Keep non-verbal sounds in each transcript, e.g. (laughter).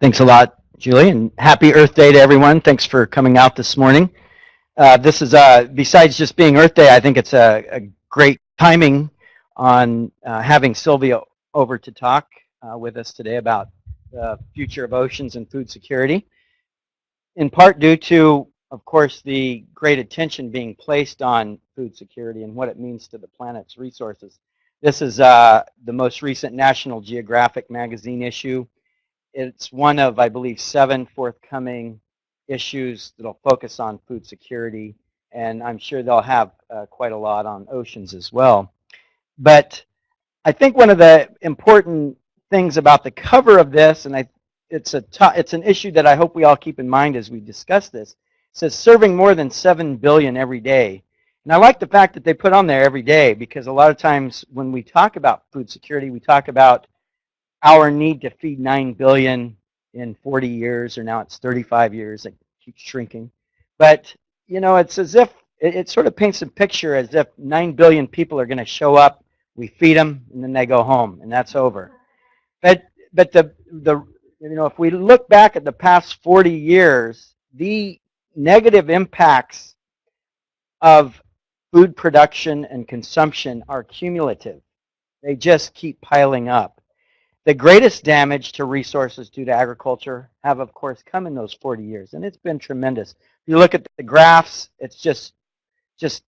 Thanks a lot, Julie, and happy Earth Day to everyone. Thanks for coming out this morning. Uh, this is, uh, besides just being Earth Day, I think it's a, a great timing on uh, having Sylvia over to talk uh, with us today about the future of oceans and food security. In part due to, of course, the great attention being placed on food security and what it means to the planet's resources. This is uh, the most recent National Geographic magazine issue it's one of, I believe, seven forthcoming issues that'll focus on food security, and I'm sure they'll have uh, quite a lot on oceans as well. But I think one of the important things about the cover of this, and I, it's a it's an issue that I hope we all keep in mind as we discuss this. Says serving more than seven billion every day, and I like the fact that they put on there every day because a lot of times when we talk about food security, we talk about our need to feed 9 billion in 40 years, or now it's 35 years, it keeps shrinking. But, you know, it's as if, it, it sort of paints a picture as if 9 billion people are going to show up, we feed them, and then they go home, and that's over. But, but the, the, you know, if we look back at the past 40 years, the negative impacts of food production and consumption are cumulative. They just keep piling up. The greatest damage to resources due to agriculture have, of course, come in those 40 years, and it's been tremendous. If you look at the graphs, it's just, just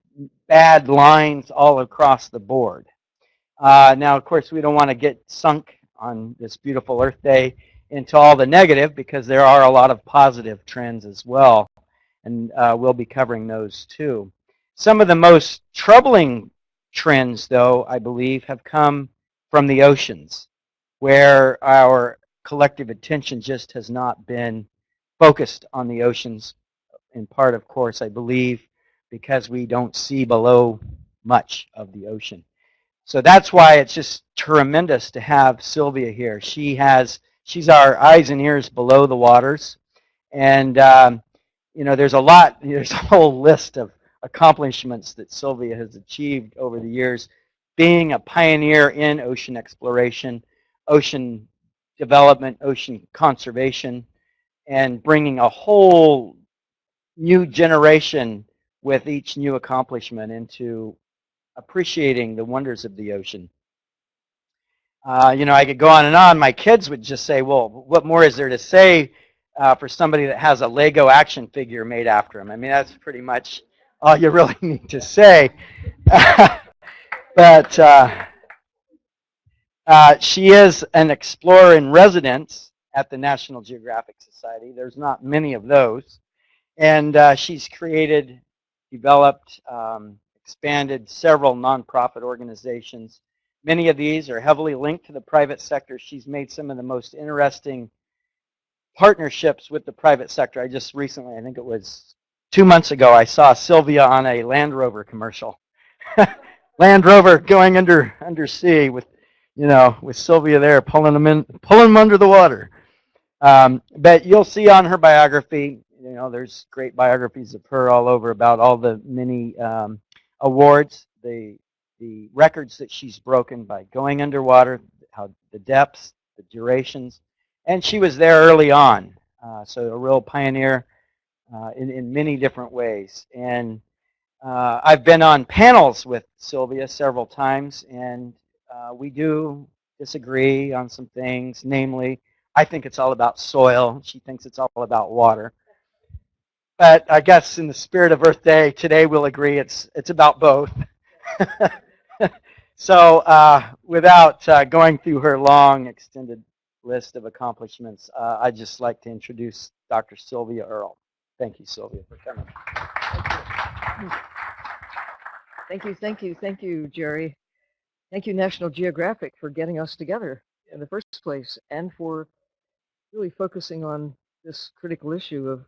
bad lines all across the board. Uh, now, of course, we don't want to get sunk on this beautiful Earth Day into all the negative because there are a lot of positive trends as well, and uh, we'll be covering those too. Some of the most troubling trends, though, I believe, have come from the oceans where our collective attention just has not been focused on the oceans, in part, of course, I believe, because we don't see below much of the ocean. So that's why it's just tremendous to have Sylvia here. She has, she's our eyes and ears below the waters. And, um, you know, there's a lot, (laughs) there's a whole list of accomplishments that Sylvia has achieved over the years, being a pioneer in ocean exploration, ocean development, ocean conservation, and bringing a whole new generation with each new accomplishment into appreciating the wonders of the ocean. Uh, you know, I could go on and on. My kids would just say, well, what more is there to say uh, for somebody that has a Lego action figure made after him? I mean, that's pretty much all you (laughs) really need to say. (laughs) but uh, uh, she is an explorer in residence at the National Geographic Society. There's not many of those. And uh, she's created, developed, um, expanded several nonprofit organizations. Many of these are heavily linked to the private sector. She's made some of the most interesting partnerships with the private sector. I just recently, I think it was two months ago, I saw Sylvia on a Land Rover commercial. (laughs) Land Rover going under undersea with you know, with Sylvia there pulling them in, pulling them under the water. Um, but you'll see on her biography, you know, there's great biographies of her all over about all the many um, awards, the the records that she's broken by going underwater, how the depths, the durations, and she was there early on, uh, so a real pioneer uh, in in many different ways. And uh, I've been on panels with Sylvia several times, and uh, we do disagree on some things, namely, I think it's all about soil. She thinks it's all about water. But I guess in the spirit of Earth Day, today we'll agree it's, it's about both. (laughs) so uh, without uh, going through her long, extended list of accomplishments, uh, I'd just like to introduce Dr. Sylvia Earle. Thank you, Sylvia, for coming. Thank you, thank you, thank you, Jerry. Thank you, National Geographic, for getting us together in the first place and for really focusing on this critical issue of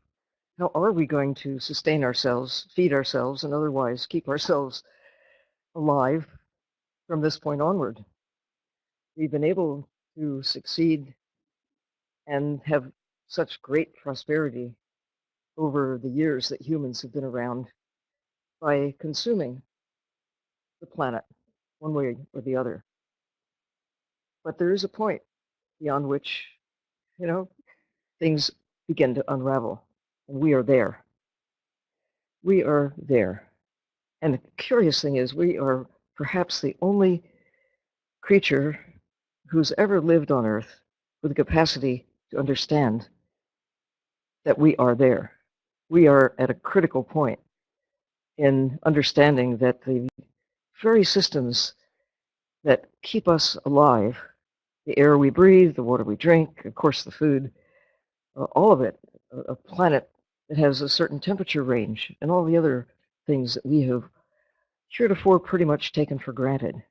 how are we going to sustain ourselves, feed ourselves, and otherwise keep (laughs) ourselves alive from this point onward. We've been able to succeed and have such great prosperity over the years that humans have been around by consuming the planet one way or the other. But there is a point beyond which, you know, things begin to unravel. And we are there. We are there. And the curious thing is, we are perhaps the only creature who's ever lived on Earth with the capacity to understand that we are there. We are at a critical point in understanding that the very systems that keep us alive, the air we breathe, the water we drink, of course the food, uh, all of it, a, a planet that has a certain temperature range, and all the other things that we have heretofore pretty much taken for granted.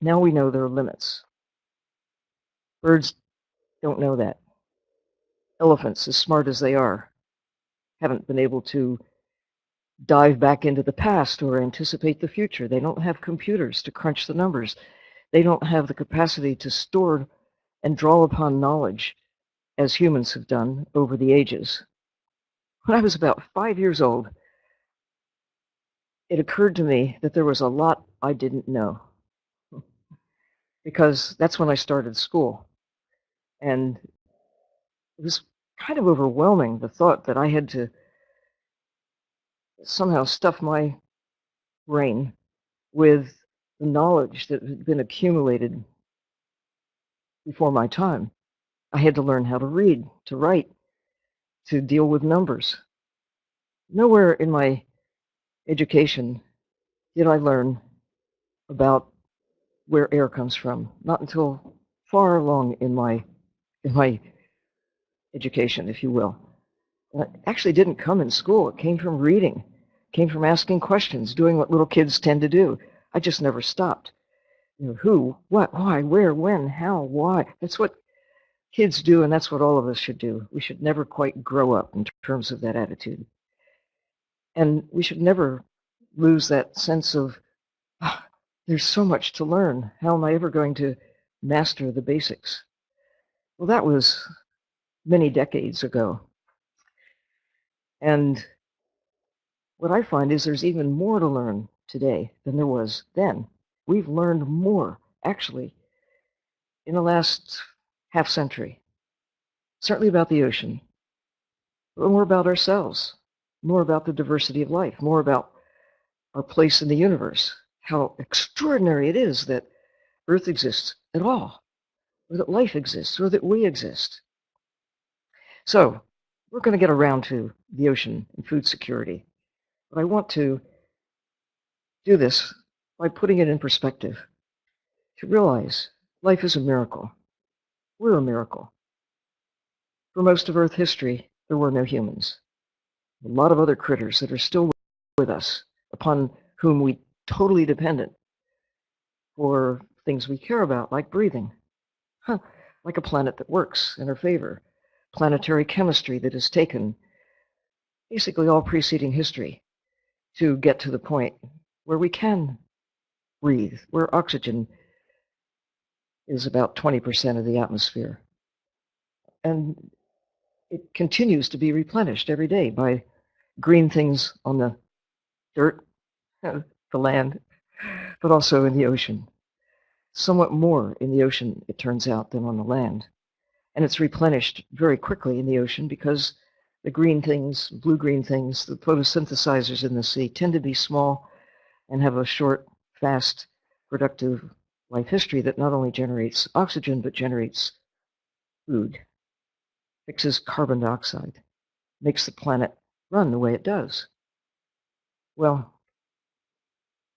Now we know there are limits. Birds don't know that. Elephants, as smart as they are, haven't been able to dive back into the past or anticipate the future. They don't have computers to crunch the numbers. They don't have the capacity to store and draw upon knowledge as humans have done over the ages. When I was about five years old, it occurred to me that there was a lot I didn't know because that's when I started school. And it was kind of overwhelming, the thought that I had to somehow stuff my brain with the knowledge that had been accumulated before my time. I had to learn how to read, to write, to deal with numbers. Nowhere in my education did I learn about where air comes from. Not until far along in my in my education, if you will. it actually didn't come in school. It came from reading, came from asking questions, doing what little kids tend to do. I just never stopped. You know, who, what, why, where, when, how, why. That's what kids do, and that's what all of us should do. We should never quite grow up in terms of that attitude. And we should never lose that sense of, oh, there's so much to learn. How am I ever going to master the basics? Well, that was many decades ago. And what I find is there's even more to learn today than there was then. We've learned more, actually, in the last half century. Certainly about the ocean, but more about ourselves, more about the diversity of life, more about our place in the universe, how extraordinary it is that Earth exists at all, or that life exists, or that we exist. So we're going to get around to the ocean and food security. But I want to do this by putting it in perspective, to realize life is a miracle. We're a miracle. For most of Earth history, there were no humans. A lot of other critters that are still with us, upon whom we totally dependent for things we care about, like breathing. Huh, like a planet that works in our favor. Planetary chemistry that has taken basically all preceding history to get to the point where we can breathe, where oxygen is about 20% of the atmosphere. And it continues to be replenished every day by green things on the dirt, (laughs) the land, but also in the ocean. Somewhat more in the ocean, it turns out, than on the land. And it's replenished very quickly in the ocean because the green things, blue-green things, the photosynthesizers in the sea tend to be small and have a short, fast, productive life history that not only generates oxygen, but generates food, fixes carbon dioxide, makes the planet run the way it does. Well,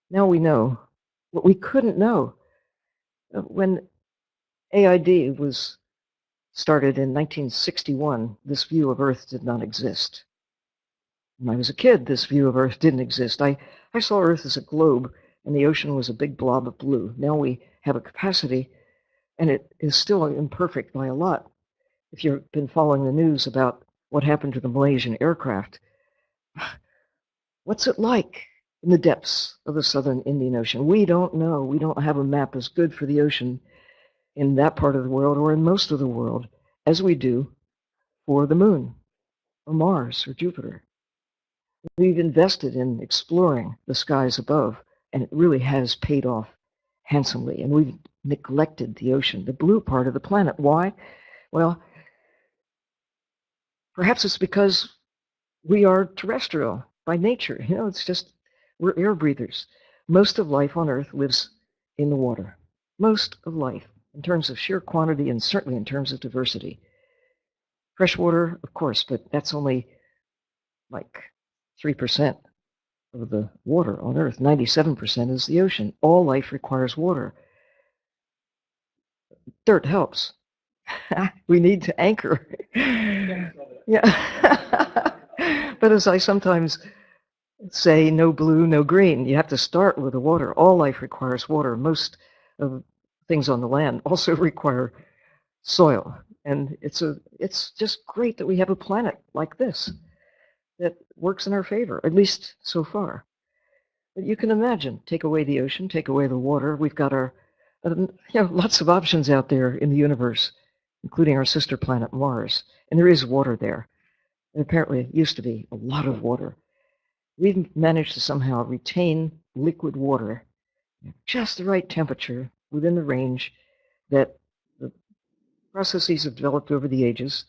now we know what we couldn't know. Uh, when AID was started in 1961, this view of Earth did not exist. When I was a kid, this view of Earth didn't exist. I, I saw Earth as a globe and the ocean was a big blob of blue. Now we have a capacity, and it is still imperfect by a lot. If you've been following the news about what happened to the Malaysian aircraft, (sighs) what's it like in the depths of the southern Indian Ocean? We don't know. We don't have a map as good for the ocean in that part of the world or in most of the world as we do for the moon or Mars or Jupiter. We've invested in exploring the skies above and it really has paid off handsomely. And we've neglected the ocean, the blue part of the planet. Why? Well, Perhaps it's because we are terrestrial by nature. You know, it's just, we're air breathers. Most of life on Earth lives in the water. Most of life, in terms of sheer quantity and certainly in terms of diversity. Freshwater, of course, but that's only like 3% of the water on Earth. 97% is the ocean. All life requires water. Dirt helps. (laughs) we need to anchor. (laughs) yeah. (laughs) but as I sometimes say, no blue, no green. You have to start with the water. All life requires water. Most of things on the land also (laughs) require soil. And it's a it's just great that we have a planet like this that works in our favor, at least so far. But you can imagine, take away the ocean, take away the water. We've got our, uh, (laughs) you know, lots of options out there in the universe, including our sister planet Mars. And there is water there. And apparently it used to be a lot of water. We've managed to somehow retain liquid water at just the right temperature within the range that the processes have developed over the ages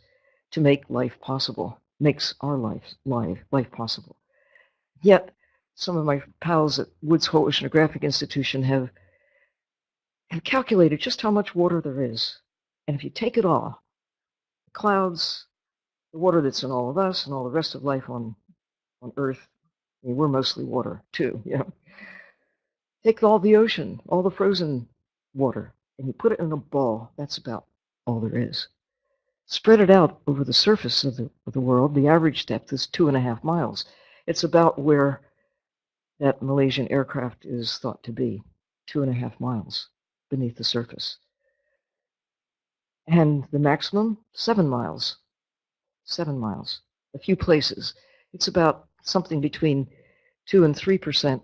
to make life possible makes our life, life, life possible. Yet, some of my pals at Woods Hole Oceanographic Institution have, have calculated just how much water there is. And if you take it all, the clouds, the water that's in all of us and all the rest of life on, on Earth, I mean, we're mostly water too, (laughs) you know. Take all the ocean, all the frozen water, and you put it in a ball. That's about all there is. Spread it out over the surface of the, of the world, the average depth is two and a half miles. It's about where that Malaysian aircraft is thought to be, two and a half miles beneath the surface. And the maximum, seven miles. Seven miles. A few places. It's about something between two and three percent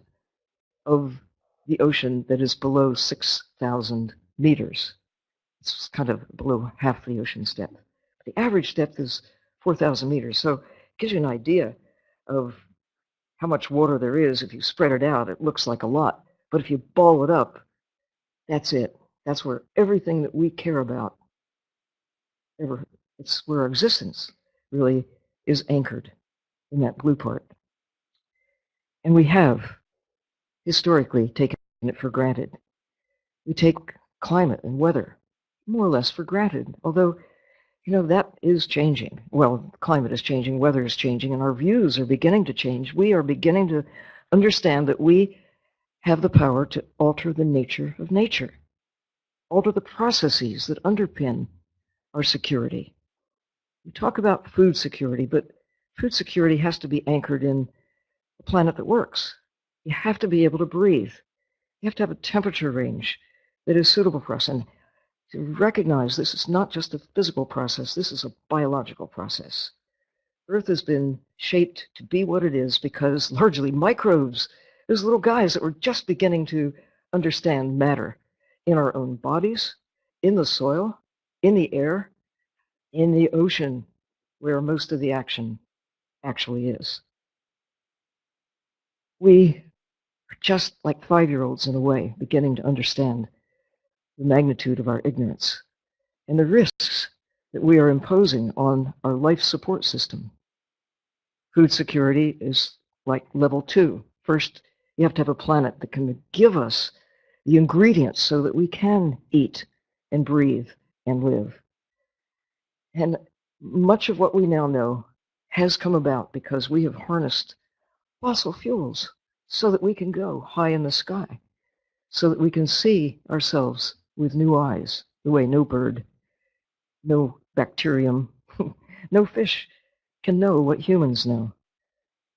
of the ocean that is below 6,000 meters. It's kind of below half the ocean's depth. The average depth is 4,000 meters. So it gives you an idea of how much water there is. If you spread it out, it looks like a lot. But if you ball it up, that's it. That's where everything that we care about, ever, it's where our existence really is anchored in that blue part. And we have historically taken it for granted. We take climate and weather more or less for granted, although you know, that is changing. Well, climate is changing, weather is changing, and our views are beginning to change. We are beginning to understand that we have the power to alter the nature of nature, alter the processes that underpin our security. We talk about food security, but food security has to be anchored in a planet that works. You have to be able to breathe. You have to have a temperature range that is suitable for us. And to recognize this is not just a physical process, this is a biological process. Earth has been shaped to be what it is because (laughs) largely microbes, those little guys that were just beginning to understand matter in our own bodies, in the soil, in the air, in the ocean, where most of the action actually is. We just like five-year-olds in a way, beginning to understand the magnitude of our ignorance and the risks that we are imposing on our life support system. Food security is like level two. First, you have to have a planet that can give us the ingredients so that we can eat and breathe and live. And much of what we now know has come about because we have harnessed fossil fuels so that we can go high in the sky, so that we can see ourselves with new eyes, the way no bird, no bacterium, (laughs) no fish can know what humans know.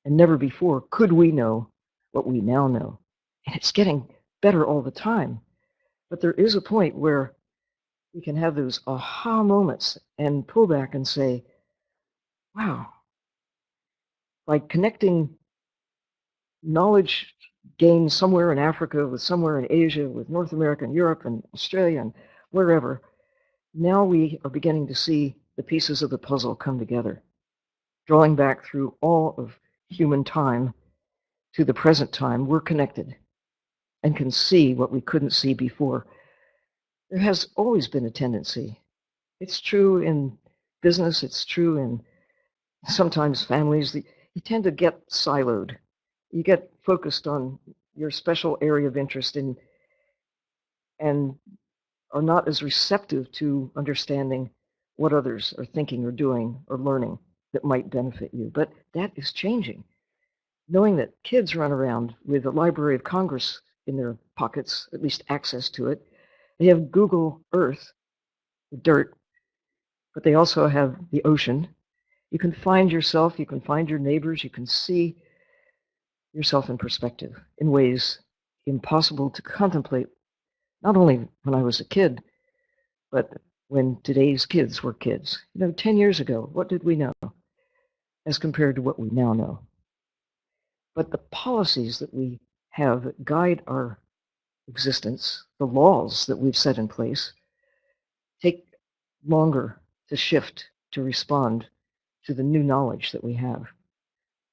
And never before could we know what we now know. And it's getting better all the time. But there is a point where we can have those aha moments and pull back and say, wow, by connecting knowledge gained somewhere in Africa, with somewhere in Asia, with North America and Europe and Australia and wherever, now we are beginning to see the pieces of the puzzle come together, drawing back through all of human time to the present time, we're connected and can see what we couldn't see before. There has always been a tendency. It's true in business, it's true in sometimes families, you tend to get siloed. You get focused on your special area of interest in, and are not as receptive to understanding what others are thinking or doing or learning that might benefit you. But that is changing. Knowing that kids run around with the Library of Congress in their pockets, at least access to it, they have Google Earth, the dirt, but they also have the ocean. You can find yourself, you can find your neighbors, you can see yourself in perspective in ways impossible to contemplate, not only when I was a kid, but when today's kids were kids. You know, 10 years ago, what did we know as compared to what we now know? But the policies that we have guide our existence, the laws that we've set in place, take longer to shift, to respond to the new knowledge that we have.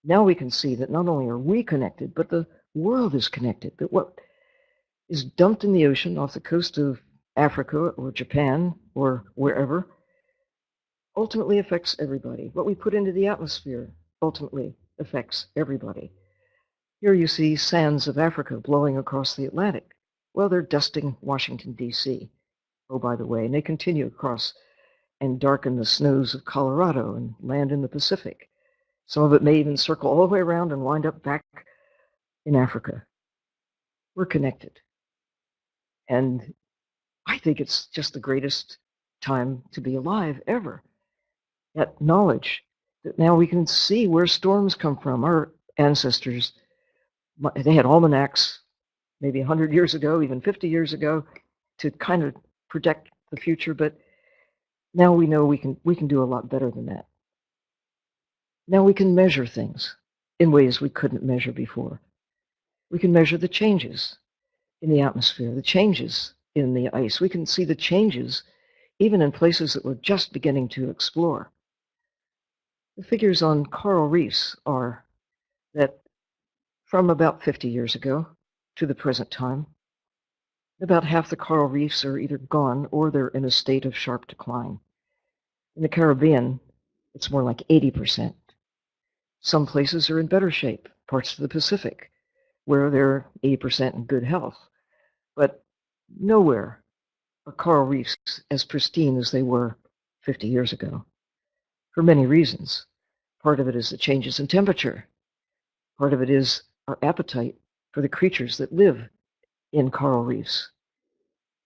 Now we can see that not only are we connected, but the world is connected, that what is dumped in the ocean off the coast of Africa or Japan or wherever ultimately affects everybody. What we put into the atmosphere ultimately affects everybody. Here you see sands of Africa blowing across the Atlantic. Well, they're dusting Washington, D.C. Oh, by the way, and they continue across and darken the snows of Colorado and land in the Pacific. Some of it may even circle all the way around and wind up back in Africa. We're connected. And I think it's just the greatest time to be alive ever. That knowledge that now we can see where storms come from. Our ancestors, they had almanacs maybe 100 years ago, even 50 years ago, to kind of predict the future. But now we know we can, we can do a lot better than that. Now we can measure things in ways we couldn't measure before. We can measure the changes in the atmosphere, the changes in the ice. We can see the changes even in places that we're just beginning to explore. The figures on coral reefs are that from about 50 years ago to the present time, about half the coral reefs are either gone or they're in a state of sharp decline. In the Caribbean, it's more like 80%. Some places are in better shape, parts of the Pacific, where they're 80% in good health. But nowhere are coral reefs as pristine as they were 50 years ago, for many reasons. Part of it is the changes in temperature. Part of it is our appetite for the creatures that live in coral reefs.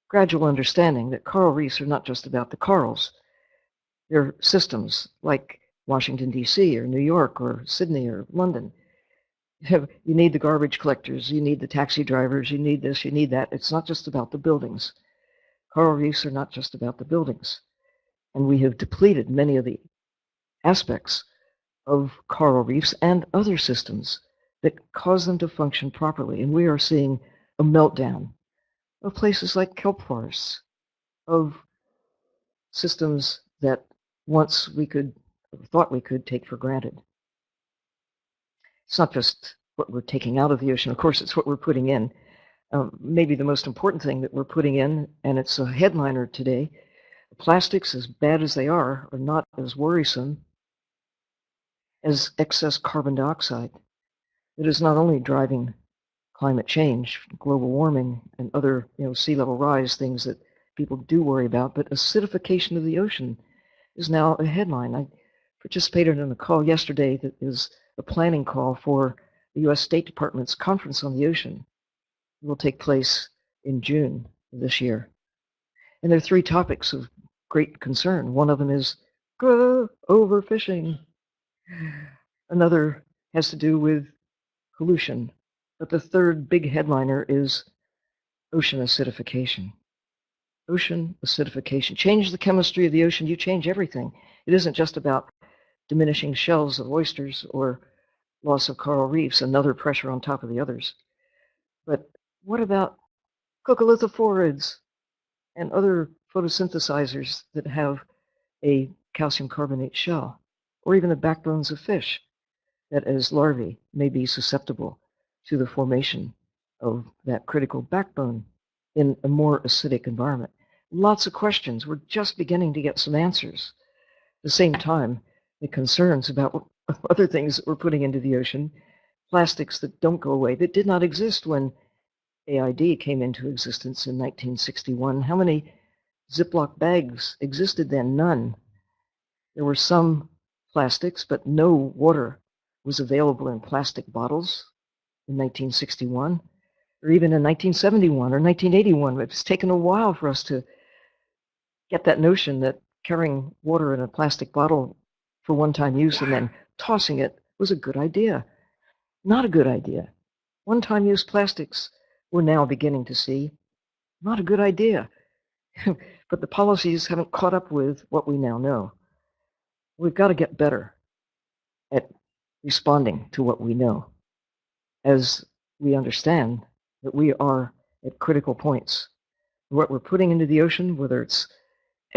Gradual understanding that coral reefs are not just about the corals. They're systems like Washington, D.C., or New York, or Sydney, or London. (laughs) You need the garbage collectors, you need the taxi drivers, you need this, you need that. It's not just about the buildings. Coral reefs are not just about the buildings. And we have depleted many of the aspects of coral reefs and other systems that cause them to function properly. And we are seeing a meltdown of places like kelp forests, of systems that once we could, thought we could take for granted. It's not just what we're taking out of the ocean. Of course, it's what we're putting in. Um, maybe the most important thing that we're putting in, and it's a headliner today, plastics, as bad as they are, are not as worrisome as excess carbon dioxide. It is not only driving climate change, global warming, and other you know, sea level rise things that people do worry about, but acidification of the ocean is now a headline. I participated in a call yesterday that is a planning call for the U.S. State Department's Conference on the Ocean. It will take place in June this year. And there are three topics of great concern. One of them is overfishing. Another has to do with pollution. But the third big headliner is ocean acidification. Ocean acidification. Change the chemistry of the ocean, you change everything. It isn't just about diminishing shells of oysters or loss of coral reefs, another pressure on top of the others. But what about coccolithophorids and other photosynthesizers that have a calcium carbonate shell, or even the backbones of fish that as larvae may be susceptible to the formation of that critical backbone in a more acidic environment. Lots of questions. We're just beginning to get some answers. At the same time, the concerns about (laughs) other things that we're putting into the ocean, plastics that don't go away, that did not exist when AID came into existence in 1961. How many Ziploc bags existed then? None. There were some plastics, but no water was available in plastic bottles in 1961, or even in 1971 or 1981. It's taken a while for us to get that notion that carrying water in a plastic bottle for one-time use and then tossing it was a good idea. Not a good idea. One-time use plastics we're now beginning to see not a good idea. (laughs) but the policies haven't caught up with what we now know. We've got to get better at responding to what we know as we understand that we are at critical points. What we're putting into the ocean, whether it's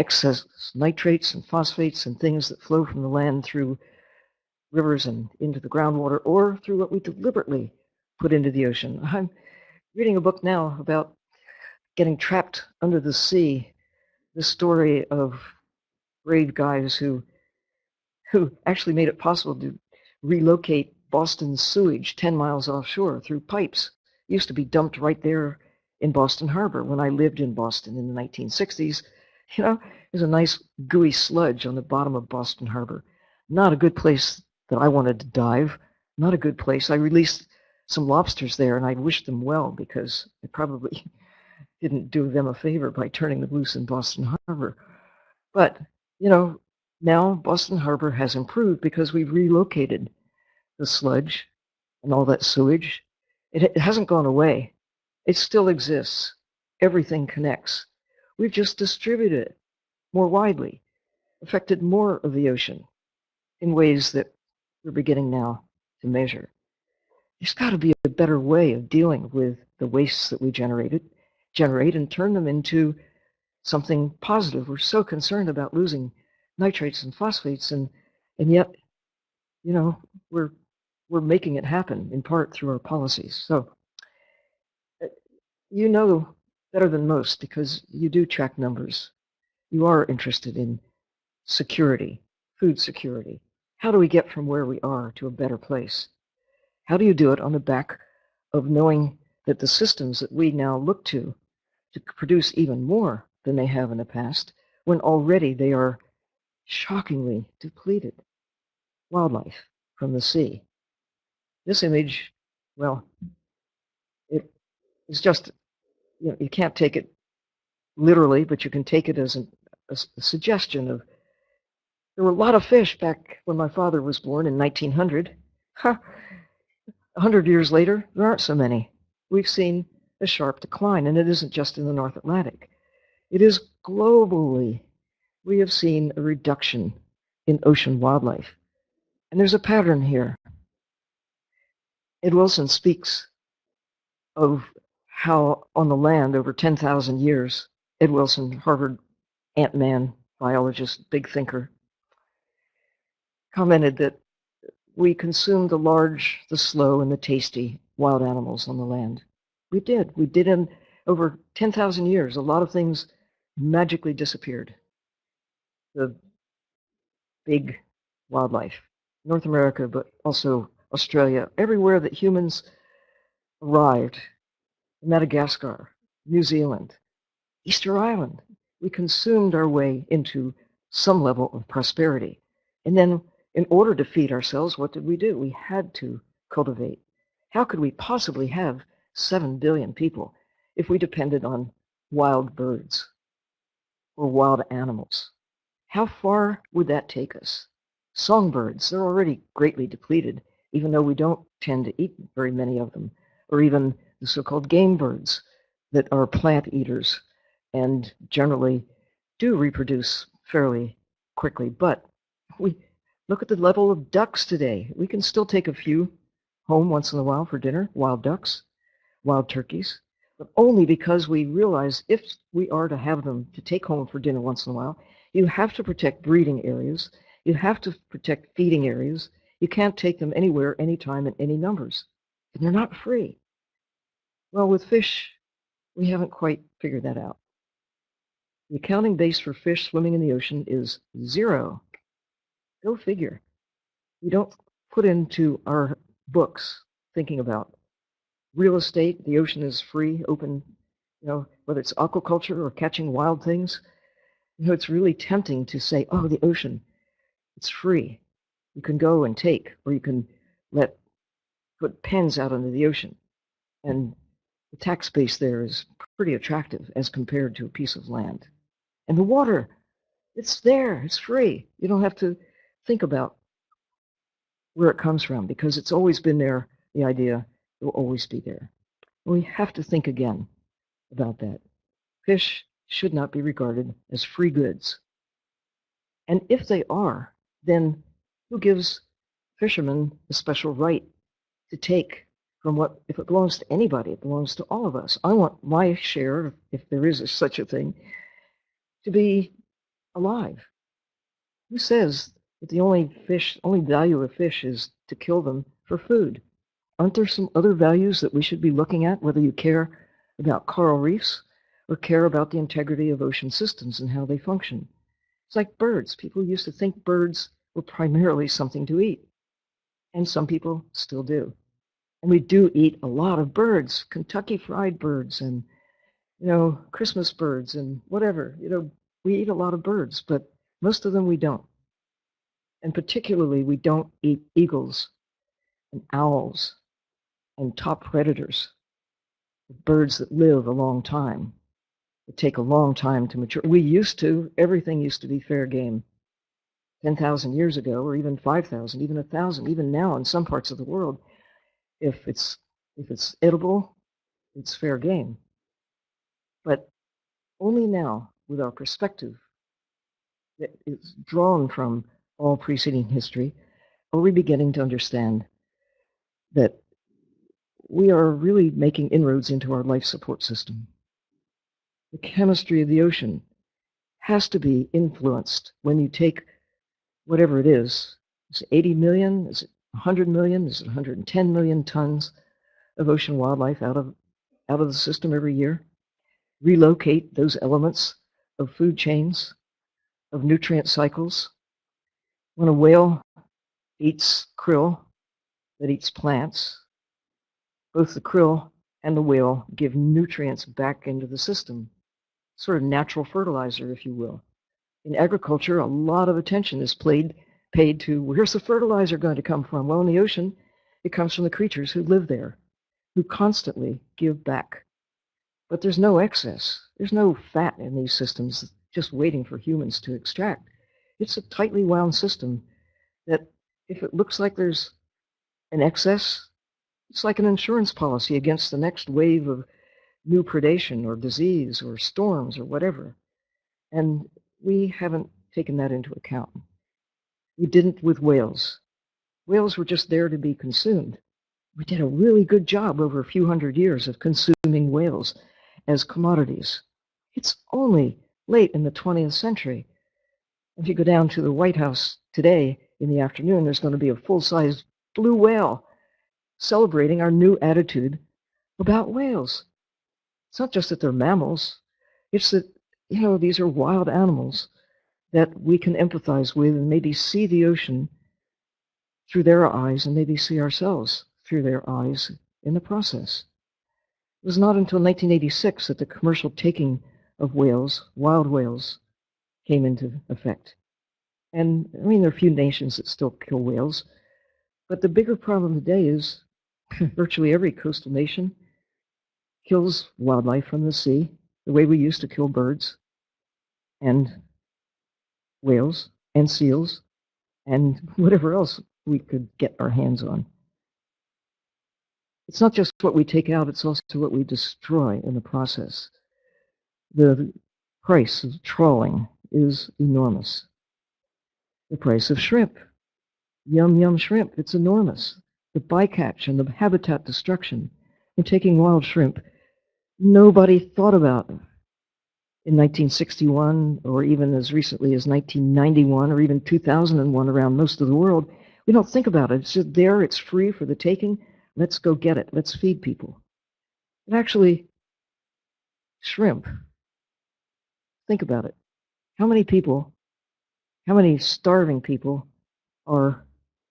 excess nitrates and phosphates and things that flow from the land through rivers and into the groundwater, or through what we deliberately put into the ocean. (laughs) I'm reading a book now about getting trapped under the sea, the story of brave guys who who actually made it possible to relocate Boston's sewage 10 miles offshore through pipes. It used to be dumped right there in Boston Harbor when I lived in Boston in the 1960s. You know, there's a nice gooey sludge on the bottom of Boston Harbor. Not a good place that I wanted to dive. Not a good place. I released some lobsters there and I wished them well because I probably (laughs) didn't do them a favor by turning them loose in Boston Harbor. But, you know, now Boston Harbor has improved because we've relocated the sludge and all that sewage. It, it hasn't gone away. It still exists. Everything connects. We've just distributed it more widely, affected more of the ocean in ways that we're beginning now to measure. There's got to be a better way of dealing with the wastes that we generated, generate and turn them into something positive. We're so concerned about losing nitrates and phosphates and and yet you know we're we're making it happen in part through our policies so uh, you know better than most because you do track numbers. You are interested in security food security. How do we get from where we are to a better place? How do you do it on the back of knowing that the systems that we now look to to produce even more than they have in the past when already they are shockingly depleted? Wildlife from the sea. This image, well, it is just, you know, you can't take it literally, but you can take it as an, a, a suggestion of, there were a lot of fish back when my father was born in 1900. A hundred years later, there aren't so many. We've seen a sharp decline, and it isn't just in the North Atlantic. It is globally we have seen a reduction in ocean wildlife. And there's a pattern here. Ed Wilson speaks of how on the land over 10,000 years, Ed Wilson, Harvard ant-man biologist, big thinker, commented that we consumed the large, the slow, and the tasty wild animals on the land. We did. We did in over 10,000 years. A lot of things magically disappeared the big wildlife, North America, but also Australia, everywhere that humans arrived, Madagascar, New Zealand, Easter Island, we consumed our way into some level of prosperity. And then in order to feed ourselves, what did we do? We had to cultivate. How could we possibly have 7 billion people if we depended on wild birds or wild animals? How far would that take us? Songbirds, they're already greatly depleted, even though we don't tend to eat very many of them, or even the so-called game birds that are plant eaters and generally do reproduce fairly quickly. But we look at the level of ducks today. We can still take a few home once in a while for dinner, wild ducks, wild turkeys, but only because we realize if we are to have them to take home for dinner once in a while, you have to protect breeding areas. You have to protect feeding areas. You can't take them anywhere, anytime, in any numbers. And they're not free. Well, with fish, we haven't quite figured that out. The accounting base for fish swimming in the ocean is zero. Go figure. We don't put into our books thinking about real estate. The ocean is free, open, you know, whether it's aquaculture or catching wild things. You know, it's really tempting to say, oh, the ocean, it's free. You can go and take, or you can let put pens out into the ocean. And the tax base there is pretty attractive as compared to a piece of land. And the water, it's there, it's free. You don't have to think about where it comes from because it's always been there. The idea will always be there. We have to think again about that. Fish should not be regarded as free goods. And if they are, then who gives fishermen a special right to take from what, if it belongs to anybody, it belongs to all of us. I want my share, if there is such a thing, to be alive. Who says that the only fish, only value of fish is to kill them for food? Aren't there some other values that we should be looking at, whether you care about coral reefs or care about the integrity of ocean systems and how they function? It's like birds. People used to think birds were primarily something to eat, and some people still do. And we do eat a lot of birds, Kentucky fried birds and, you know, Christmas birds and whatever. You know, we eat a lot of birds, but most of them we don't. And particularly, we don't eat eagles and owls and top predators, birds that live a long time, that take a long time to mature. We used to, everything used to be fair game 10,000 years ago, or even 5,000, even 1,000, even now in some parts of the world. If it's, if it's edible, it's fair game. But only now, with our perspective that is drawn from all preceding history, are we beginning to understand that we are really making inroads into our life support system. The chemistry of the ocean has to be influenced when you take whatever it is. Is it 80 million? Is it 100 million? Is it 110 million tons of ocean wildlife out of, out of the system every year? Relocate those elements of food chains, of nutrient cycles. When a whale eats krill that eats plants, both the krill and the whale give nutrients back into the system, sort of natural fertilizer, if you will. In agriculture, a lot of attention is played, paid to where's the fertilizer going to come from? Well, in the ocean, it comes from the creatures who live there, who constantly give back. But there's no excess. There's no fat in these systems just waiting for humans to extract. It's a tightly wound system that if it looks like there's an excess, it's like an insurance policy against the next wave of new predation or disease or storms or whatever. And we haven't taken that into account. We didn't with whales. Whales were just there to be consumed. We did a really good job over a few hundred years of consuming whales as commodities. It's only late in the 20th century. If you go down to the White House today in the afternoon, there's going to be a full-size blue whale celebrating our new attitude about whales. It's not just that they're mammals, it's that, you know, these are wild animals that we can empathize with and maybe see the ocean through their eyes and maybe see ourselves through their eyes in the process. It was not until 1986 that the commercial taking of whales, wild whales, came into effect. And I mean, there are a few nations that still kill whales, but the bigger problem today is (laughs) virtually every coastal nation kills wildlife from the sea the way we used to kill birds and whales and seals and (laughs) whatever else we could get our hands on. It's not just what we take out, it's also what we destroy in the process. The price of trawling is enormous. The price of shrimp, yum yum shrimp, it's enormous the bycatch and the habitat destruction in taking wild shrimp, nobody thought about in 1961 or even as recently as 1991 or even 2001 around most of the world. We don't think about it. It's just there. It's free for the taking. Let's go get it. Let's feed people. And actually, shrimp, think about it. How many people, how many starving people are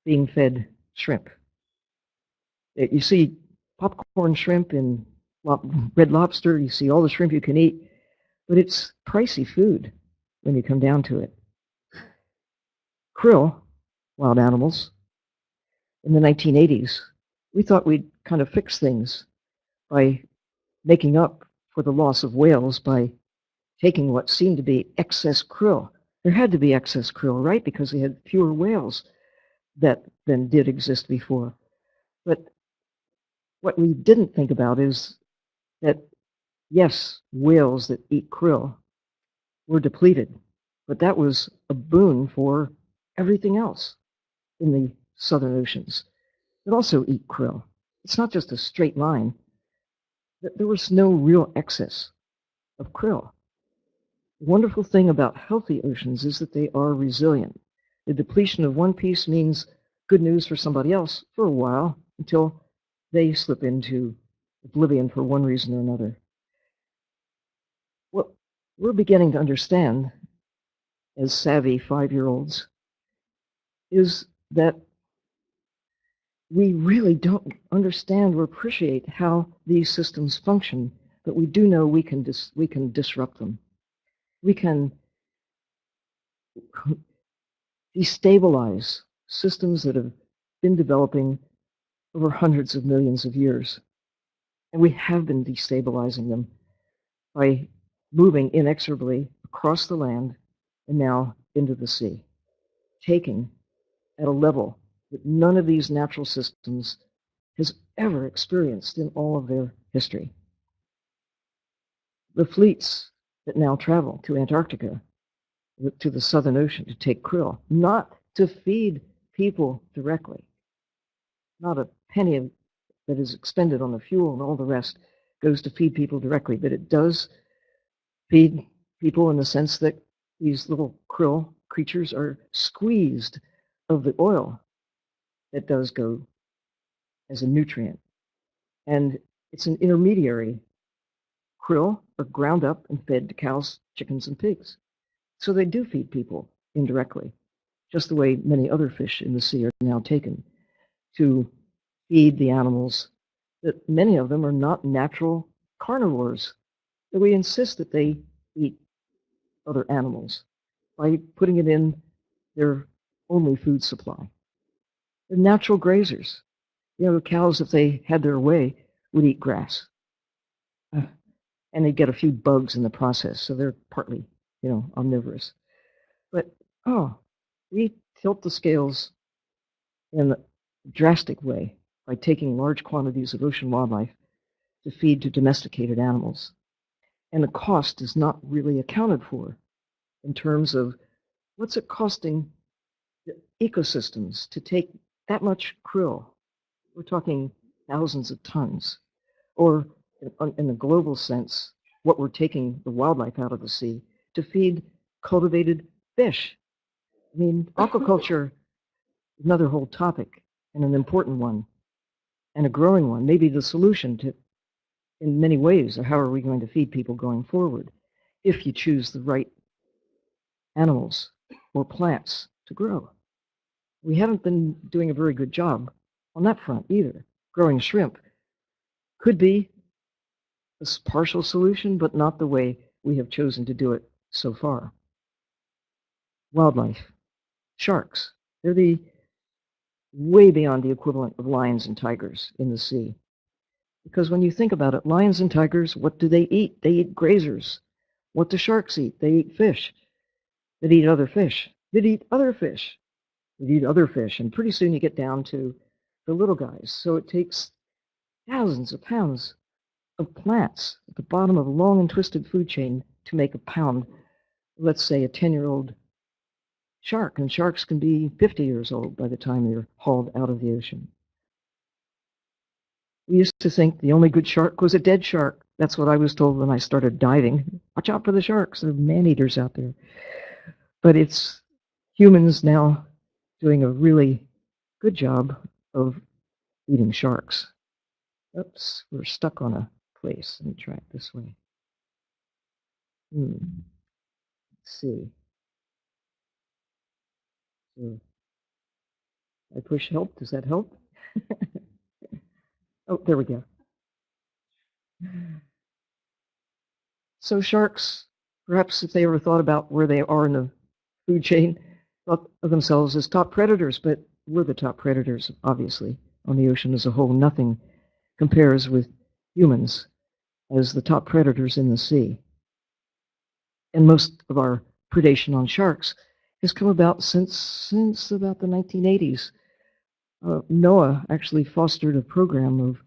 being fed shrimp. Uh, You see popcorn shrimp and red lobster, you see all the shrimp you can eat, but it's pricey food when you come down to it. Krill, wild animals, in the 1980s, we thought we'd kind of fix things by making up for the loss of whales by taking what seemed to be excess krill. There had to be excess krill, right? Because we had fewer whales that than did exist before. But what we didn't think about is that, yes, whales that eat krill were depleted, but that was a boon for everything else in the southern oceans that also eat krill. It's not just a straight line. There was no real excess of krill. The wonderful thing about healthy oceans is that they are resilient. The depletion of one piece means good news for somebody else for a while until they slip into oblivion for one reason or another. We're beginning to understand as savvy five year olds is that we really don't understand or appreciate how these systems function, but we do know we can we can disrupt them. We can (laughs) destabilize systems that have been developing over hundreds of millions of years. And we have been destabilizing them by moving inexorably across the land and now into the sea, taking at a level that none of these natural systems has ever experienced in all of their history. The fleets that now travel to Antarctica, to the Southern Ocean to take krill, not to feed people directly, not a penny that is expended on the fuel and all the rest goes to feed people directly, but it does feed people in the sense that these little krill creatures are squeezed of the oil that does go as a nutrient. And it's an intermediary. Krill are ground up and fed to cows, chickens, and pigs. So they do feed people indirectly, just the way many other fish in the sea are now taken to feed the animals that many of them are not natural carnivores. That we insist that they eat other animals by putting it in their only food supply. They're natural grazers. You know, cows, if they had their way, would eat grass. Uh, and they'd get a few bugs in the process, so they're partly, you know, omnivorous. But, oh, we tilt the scales in a drastic way by taking large quantities of ocean wildlife to feed to domesticated animals. And the cost is not really accounted for in terms of what's it costing the ecosystems to take that much krill. We're talking thousands of tons. Or in, a global sense, what we're taking the wildlife out of the sea to feed cultivated fish. I mean, aquaculture, (laughs) is another whole topic and an important one and a growing one, maybe the solution to, in many ways, or how are we going to feed people going forward if you choose the right animals or plants to grow. We haven't been doing a very good job on that front either. Growing shrimp could be a partial solution, but not the way we have chosen to do it so far. Wildlife, sharks, they're the way beyond the equivalent of lions and tigers in the sea. Because when you think about it, lions and tigers, what do they eat? They eat grazers. What do sharks eat? They eat fish. They eat other fish. They eat other fish. They eat other fish. And pretty soon you get down to the little guys. So it takes thousands of pounds of plants at the bottom of a long and twisted food chain to make a pound, let's say a 10 year old shark. And sharks can be 50 years old by the time they're hauled out of the ocean. We used to think the only good shark was a dead shark. That's what I was told when I started diving. Watch out for the sharks. There are man eaters out there. But it's humans now doing a really good job of eating sharks. Oops, we're stuck on a place. Let me try it this way. Hmm. Let's see. So I push help. Does that help? (laughs) oh, there we go. So sharks, perhaps if they ever thought about where they are in the food chain, thought of themselves as top predators, but we're the top predators, obviously, on the ocean as a whole. Nothing compares with humans as the top predators in the sea. And most of our predation on sharks has come about since since about the 1980s. Uh, NOAA actually fostered a program of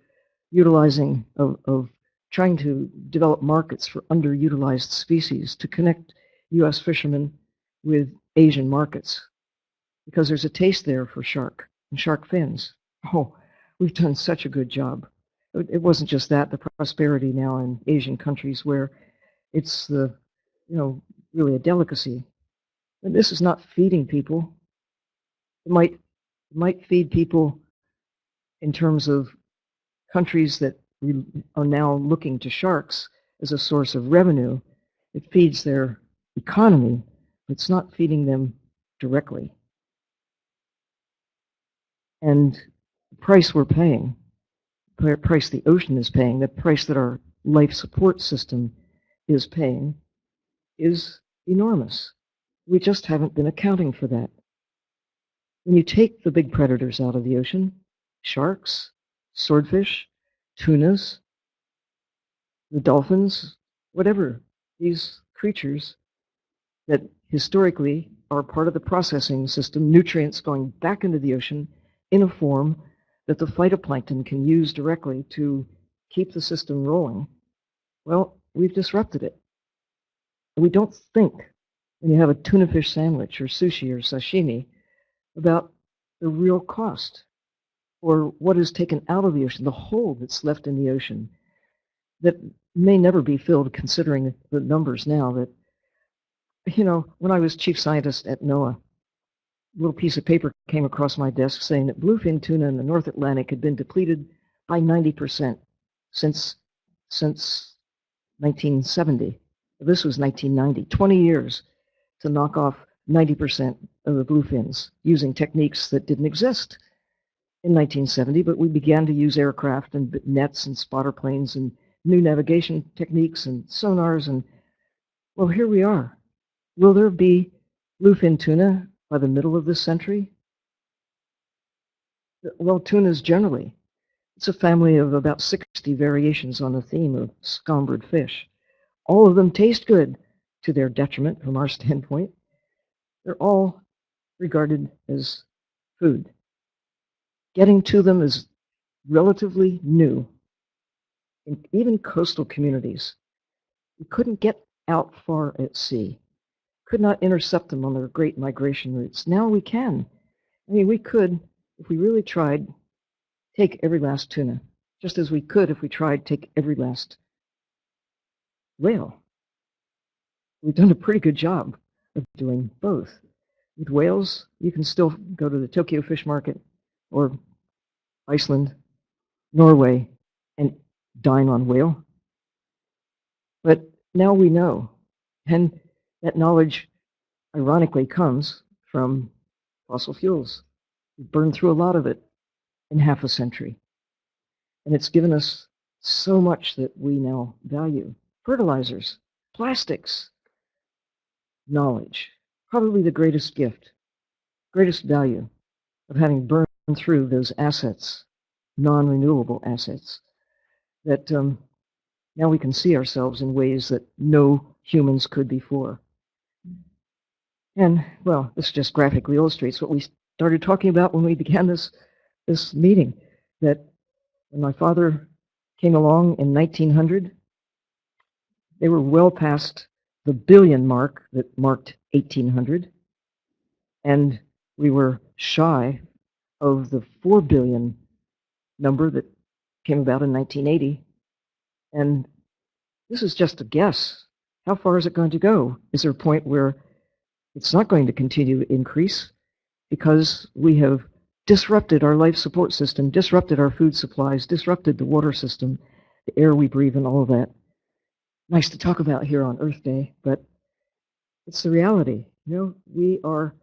utilizing of, of trying to develop markets for underutilized species to connect U.S. fishermen with Asian markets because there's a taste there for shark and shark fins. Oh, we've done such a good job. It wasn't just that, the prosperity now in Asian countries where it's the, you know, really a delicacy. And this is not feeding people. It might, might feed people in terms of countries that are now looking to sharks as a source of revenue. It feeds their economy. But it's not feeding them directly. And the price we're paying, the price the ocean is paying, the price that our life support system is paying, is enormous. We just haven't been accounting for that. When you take the big predators out of the ocean, sharks, swordfish, tunas, the dolphins, whatever, these creatures that historically are part of the processing system, nutrients going back into the ocean in a form that the phytoplankton can use directly to keep the system rolling. Well, we've disrupted it. We don't think when you have a tuna fish sandwich or sushi or sashimi about the real cost or what is taken out of the ocean, the hole that's left in the ocean that may never be filled considering the numbers now that, you know, when I was chief scientist at NOAA, a little piece of paper came across my desk saying that bluefin tuna in the North Atlantic had been depleted by 90% since, since 1970. This was 1990, 20 years to knock off 90% of the bluefins using techniques that didn't exist in 1970, but we began to use aircraft and nets and spotter planes and new navigation techniques and sonars. And well, here we are. Will there be bluefin tuna by the middle of this century? Well, tunas generally. It's a family of about 60 variations on the theme of scombrid fish. All of them taste good to their detriment from our standpoint. They're all regarded as food. Getting to them is relatively new. In even coastal communities, we couldn't get out far at sea, could not intercept them on their great migration routes. Now we can. I mean, we could, if we really tried, take every last tuna, just as we could if we tried take every last whale. We've done a pretty good job of doing both. With whales, you can still go to the Tokyo Fish Market or Iceland, Norway, and dine on whale. But now we know, and that knowledge ironically comes from fossil fuels. We've burned through a lot of it in half a century. And it's given us so much that we now value. Fertilizers, plastics, knowledge, probably the greatest gift, greatest value of having burned through those assets, non-renewable assets, that um, now we can see ourselves in ways that no humans could before. And, well, this just graphically illustrates what we started talking about when we began this, this meeting, that when my father came along in 1900, they were well past the billion mark that marked 1800, and we were shy of the 4 billion number that came about in 1980. And this is just a guess. How far is it going to go? Is there a point where it's not going to continue to increase because we have disrupted our life support system, disrupted our food supplies, disrupted the water system, the air we breathe, and all of that. Nice to talk about here on Earth Day, but it's the reality. You know, we are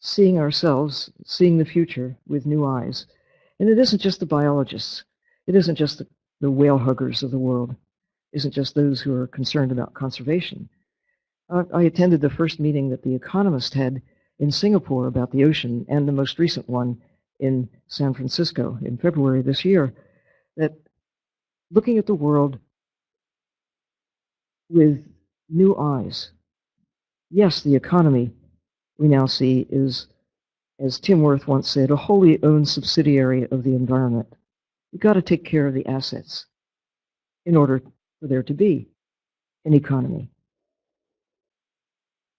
seeing ourselves, seeing the future with new eyes. And it isn't just the biologists. It isn't just the, the whale huggers of the world. It isn't just those who are concerned about conservation. Uh, I attended the first meeting that The Economist had in Singapore about the ocean and the most recent one in San Francisco in February this year that looking at the world with new eyes. Yes, the economy we now see is, as Tim Wirth once said, a wholly owned subsidiary of the environment. We've got to take care of the assets in order for there to be an economy.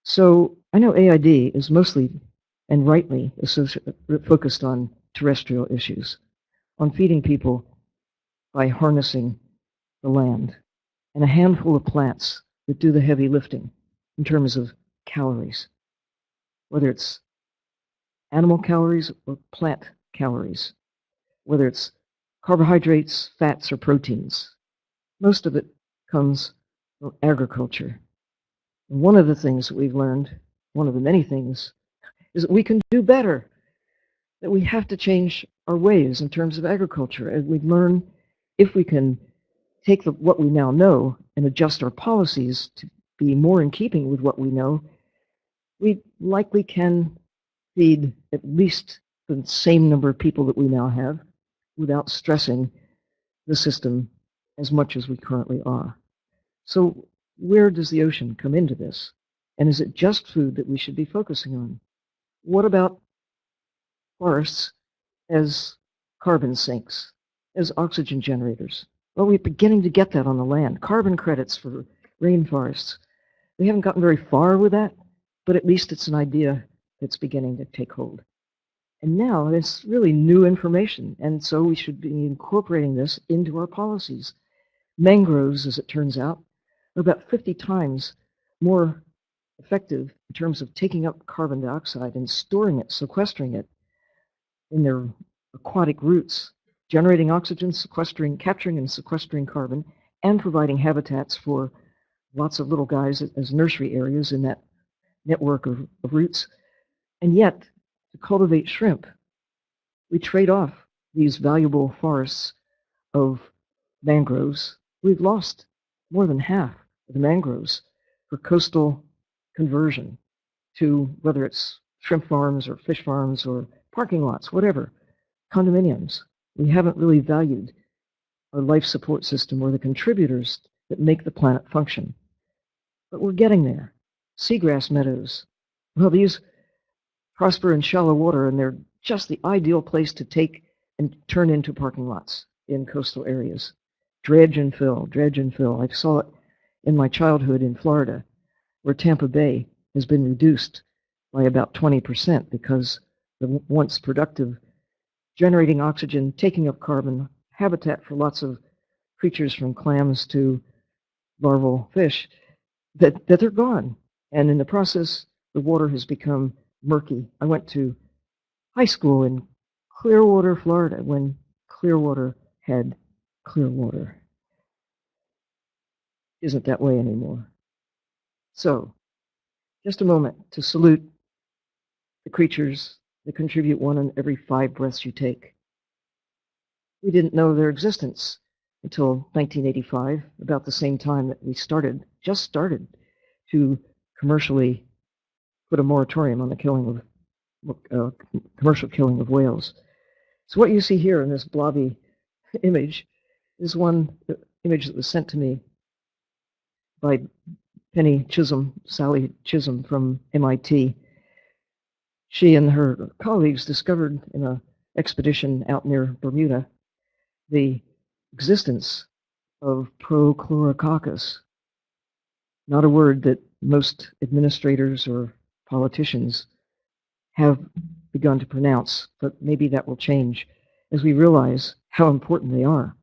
So I know AID is mostly and rightly focused on terrestrial issues, on feeding people by harnessing the land and a handful of plants that do the heavy lifting in terms of calories, whether it's animal calories or plant calories, whether it's carbohydrates, fats, or proteins. Most of it comes from agriculture. And one of the things that we've learned, one of the many things, is that we can do better, that we have to change our ways in terms of agriculture. And we learn if we can take the, what we now know and adjust our policies to be more in keeping with what we know, we likely can feed at least the same number of people that we now have without stressing the system as much as we currently are. So where does the ocean come into this? And is it just food that we should be focusing on? What about forests as carbon sinks, as oxygen generators? Well, we're beginning to get that on the land. Carbon credits for rainforests. We haven't gotten very far with that, but at least it's an idea that's beginning to take hold. And now it's really new information, and so we should be incorporating this into our policies. Mangroves, as it turns out, are about 50 times more effective in terms of taking up carbon dioxide and storing it, sequestering it in their aquatic roots, generating oxygen, sequestering, capturing and sequestering carbon, and providing habitats for lots of little guys as nursery areas in that network of, of roots. And yet, to cultivate shrimp, we trade off these valuable forests of mangroves. We've lost more than half of the mangroves for coastal conversion to whether it's shrimp farms or fish farms or parking lots, whatever, condominiums. We haven't really valued our life support system or the contributors that make the planet function. But we're getting there. Seagrass meadows. Well, these prosper in shallow water and they're just the ideal place to take and turn into parking lots in coastal areas. Dredge and fill, dredge and fill. I saw it in my childhood in Florida where Tampa Bay has been reduced by about 20% because the once productive generating oxygen, taking up carbon, habitat for lots of creatures from clams to larval fish, that, that they're gone. And in the process, the water has become murky. I went to high school in Clearwater, Florida, when Clearwater had clear water. Isn't that way anymore. So, just a moment to salute the creatures that contribute one in every five breaths you take. We didn't know their existence until 1985, about the same time that we started, just started to commercially put a moratorium on the killing of uh, commercial killing of whales. So what you see here in this blobby image is one image that was sent to me by Penny Chisholm, Sallie Chisholm from MIT. She and her colleagues discovered in an expedition out near Bermuda the existence of Prochlorococcus, not a word that most administrators or politicians have begun to pronounce, but maybe that will change as we realize how important they are.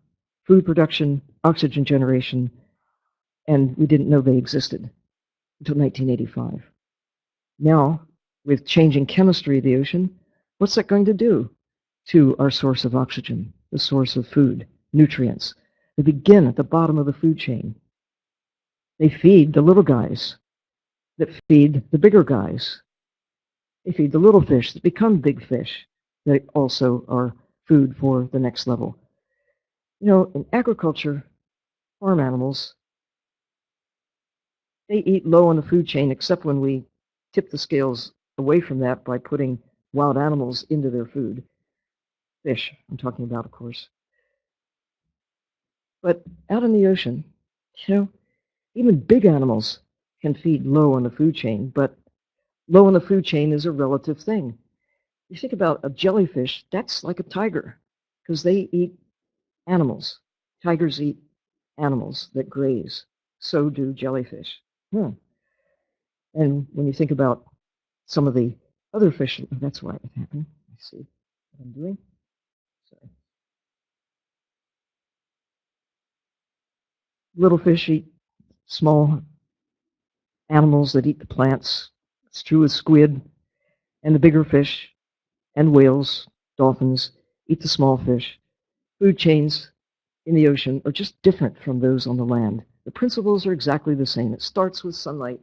Food production, oxygen generation, and we didn't know they existed until 1985. Now, with changing chemistry of the ocean, what's that going to do to our source of oxygen, the source of food, nutrients? They begin at the bottom of the food chain. They feed the little guys that feed the bigger guys. They feed the little fish that become big fish that also are food for the next level. You know, in agriculture, farm animals, they eat low on the food chain except when we tip the scales away from that by putting wild animals into their food. Fish, I'm talking about, of course. But out in the ocean, you know, even big animals can feed low on the food chain, but low on the food chain is a relative thing. You think about a jellyfish, that's like a tiger because they eat animals. Tigers eat animals that graze. So do jellyfish. Hmm. And when you think about some of the other fish, oh, that's why it happened. I see what I'm doing. Sorry. Little fish eat small animals that eat the plants. It's true with squid and the bigger fish and whales, dolphins, eat the small fish. Food chains in the ocean are just different from those on the land. The principles are exactly the same. It starts with sunlight,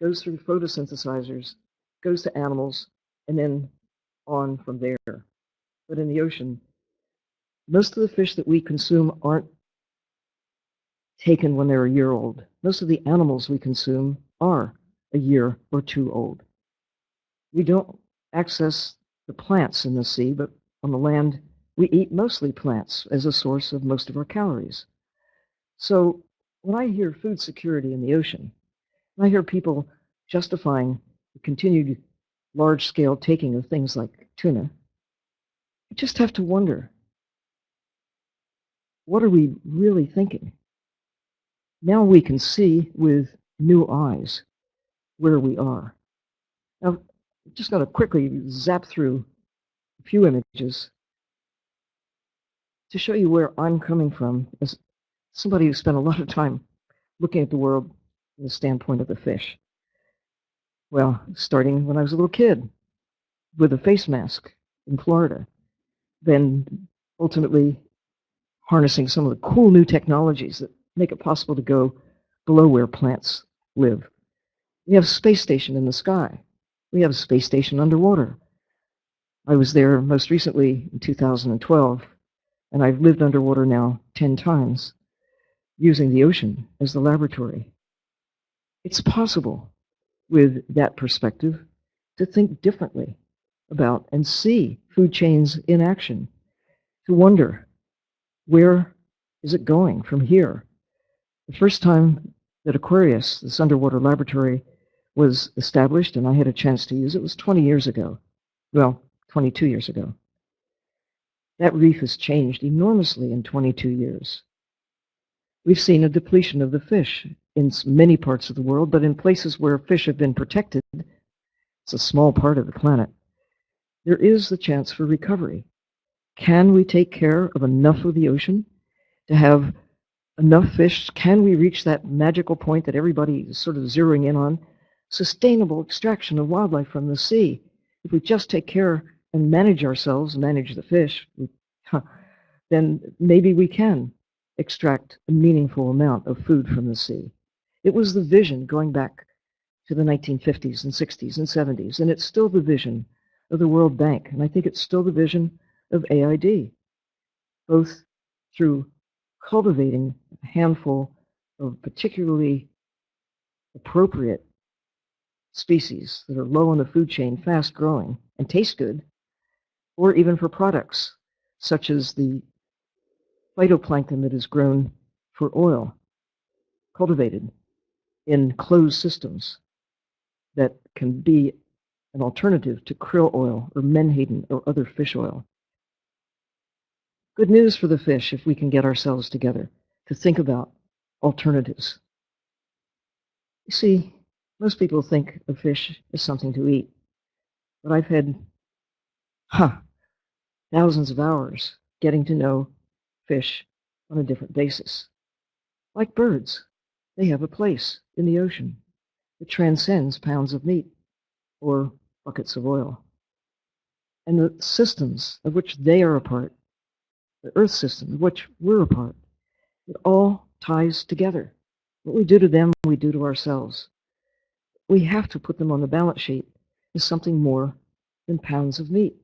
goes through photosynthesizers, goes to animals, and then on from there. But in the ocean, most of the fish that we consume aren't taken when they're a year old. Most of the animals we consume are a year or two old. We don't access the plants in the sea, but on the land, we eat mostly plants as a source of most of our calories. So when I hear food security in the ocean, I hear people justifying continued large-scale taking of things like tuna, I just have to wonder, what are we really thinking? Now we can see with new eyes where we are. Now, just going to quickly zap through a few images to show you where I'm coming from as somebody who spent a lot of time looking at the world from the standpoint of the fish. Well, starting when I was a little kid with a face mask in Florida, then ultimately harnessing some of the cool new technologies that make it possible to go below where plants live. We have a space station in the sky. We have a space station underwater. I was there most recently in 2012, and I've lived underwater now 10 times, using the ocean as the laboratory. It's possible with that perspective to think differently about and see food chains in action, to wonder where is it going from here? The first time that Aquarius, this underwater laboratory, was established and I had a chance to use it was 20 years ago. Well, 22 years ago. That reef has changed enormously in 22 years. We've seen a depletion of the fish in many parts of the world, but in places where fish have been protected, it's a small part of the planet, there is the chance for recovery. Can we take care of enough of the ocean to have enough fish? Can we reach that magical point that everybody is sort of zeroing in on sustainable extraction of wildlife from the sea. If we just take care and manage ourselves, manage the fish, then maybe we can extract a meaningful amount of food from the sea. It was the vision going back to the 1950s and 60s and 70s, and it's still the vision of the World Bank, and I think it's still the vision of AID, both through cultivating a handful of particularly appropriate species that are low on the food chain, fast growing, and taste good, or even for products such as the phytoplankton that is grown for oil, cultivated in closed systems that can be an alternative to krill oil or menhaden or other fish oil. Good news for the fish if we can get ourselves together to think about alternatives. You see, most people think of fish as something to eat, but I've had, huh, thousands of hours getting to know fish on a different basis. Like birds, they have a place in the ocean that transcends pounds of meat or buckets of oil. And the systems of which they are a part, the earth system of which we're a part, it all ties together. What we do to them, we do to ourselves we have to put them on the balance sheet as something more than pounds of meat.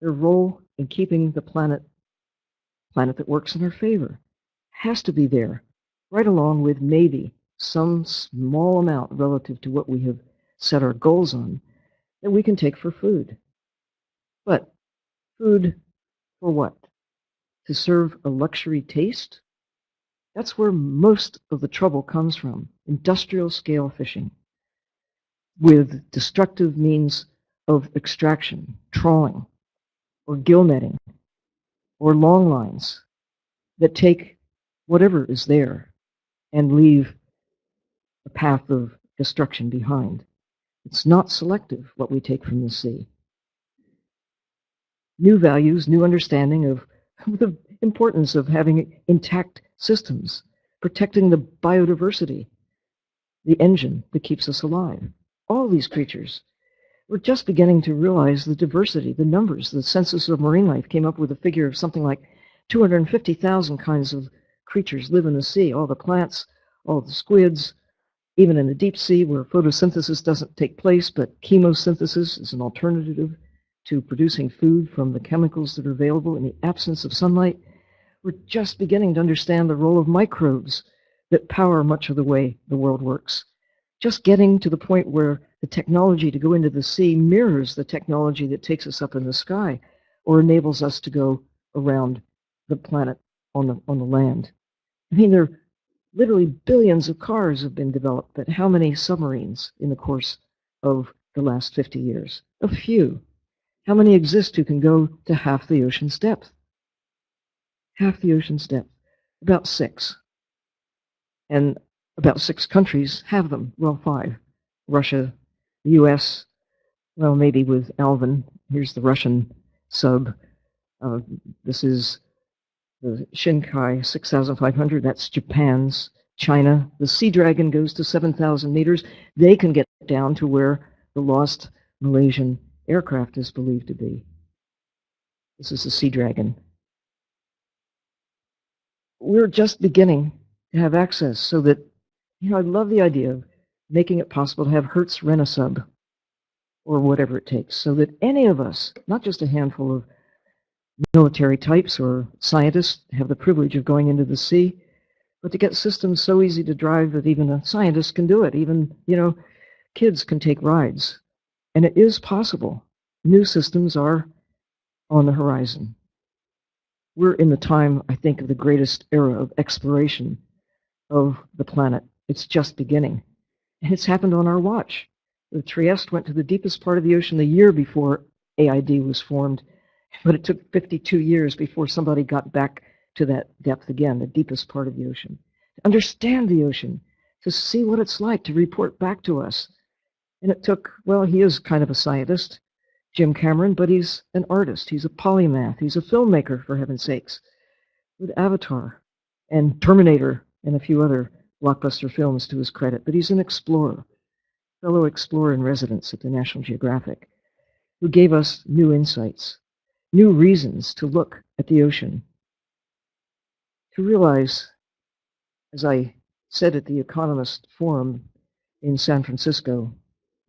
Their role in keeping the planet, planet that works in our favor, has to be there, right along with maybe some small amount relative to what we have set our goals on that we can take for food. But food for what? To serve a luxury taste? That's where most of the trouble comes from, industrial scale fishing with destructive means of extraction, trawling, or gill netting, or long lines that take whatever is there and leave a path of destruction behind. It's not selective what we take from the sea. New values, new understanding (laughs) of the importance of having intact systems, protecting the biodiversity, the engine that keeps us alive. All these creatures. We're just beginning to realize the diversity, the numbers. The Census of Marine Life came up with a figure of something like 250,000 kinds of creatures live in the sea. All the plants, all the squids, even in the deep sea where photosynthesis doesn't take place, but chemosynthesis is an alternative to producing food from the chemicals that are available in the absence of sunlight. We're just beginning to understand the role of microbes that power much of the way the world works. Just getting to the point where the technology to go into the sea mirrors the technology that takes us up in the sky or enables us to go around the planet on the, on the land. I mean, there are literally billions of cars have been developed, but how many submarines in the course of the last 50 years? A few. How many exist who can go to half the ocean's depth? half the ocean's depth, about six. And about six countries have them, well, five. Russia, the US, well, maybe with Alvin. Here's the Russian sub. Uh, this is the Shinkai 6500, that's Japan's. China, the Sea Dragon goes to 7,000 meters. They can get down to where the lost Malaysian aircraft is believed to be. This is the Sea Dragon we're just beginning to have access so that, you know, I love the idea of making it possible to have Hertz rent a sub or whatever it takes so that any of us, not just a handful of military types or scientists have the privilege of going into the sea, but to get systems so easy to drive that even a scientist can do it. Even, you know, kids can take rides. And it is possible. New systems are on the horizon we're in the time, I think, of the greatest era of exploration of the planet. It's just beginning. And it's happened on our watch. The Trieste went to the deepest part of the ocean the year before AID was formed, but it took 52 years before somebody got back to that depth again, the deepest part of the ocean. To understand the ocean, to see what it's like, to report back to us. And it took, well, he is kind of a scientist. Jim Cameron, but he's an artist. He's a polymath. He's a filmmaker, for heaven's sakes, with Avatar and Terminator and a few other blockbuster films to his credit. But he's an explorer, fellow explorer in residence at the National Geographic, who gave us new insights, new reasons to look at the ocean, to realize, as I said at the Economist Forum in San Francisco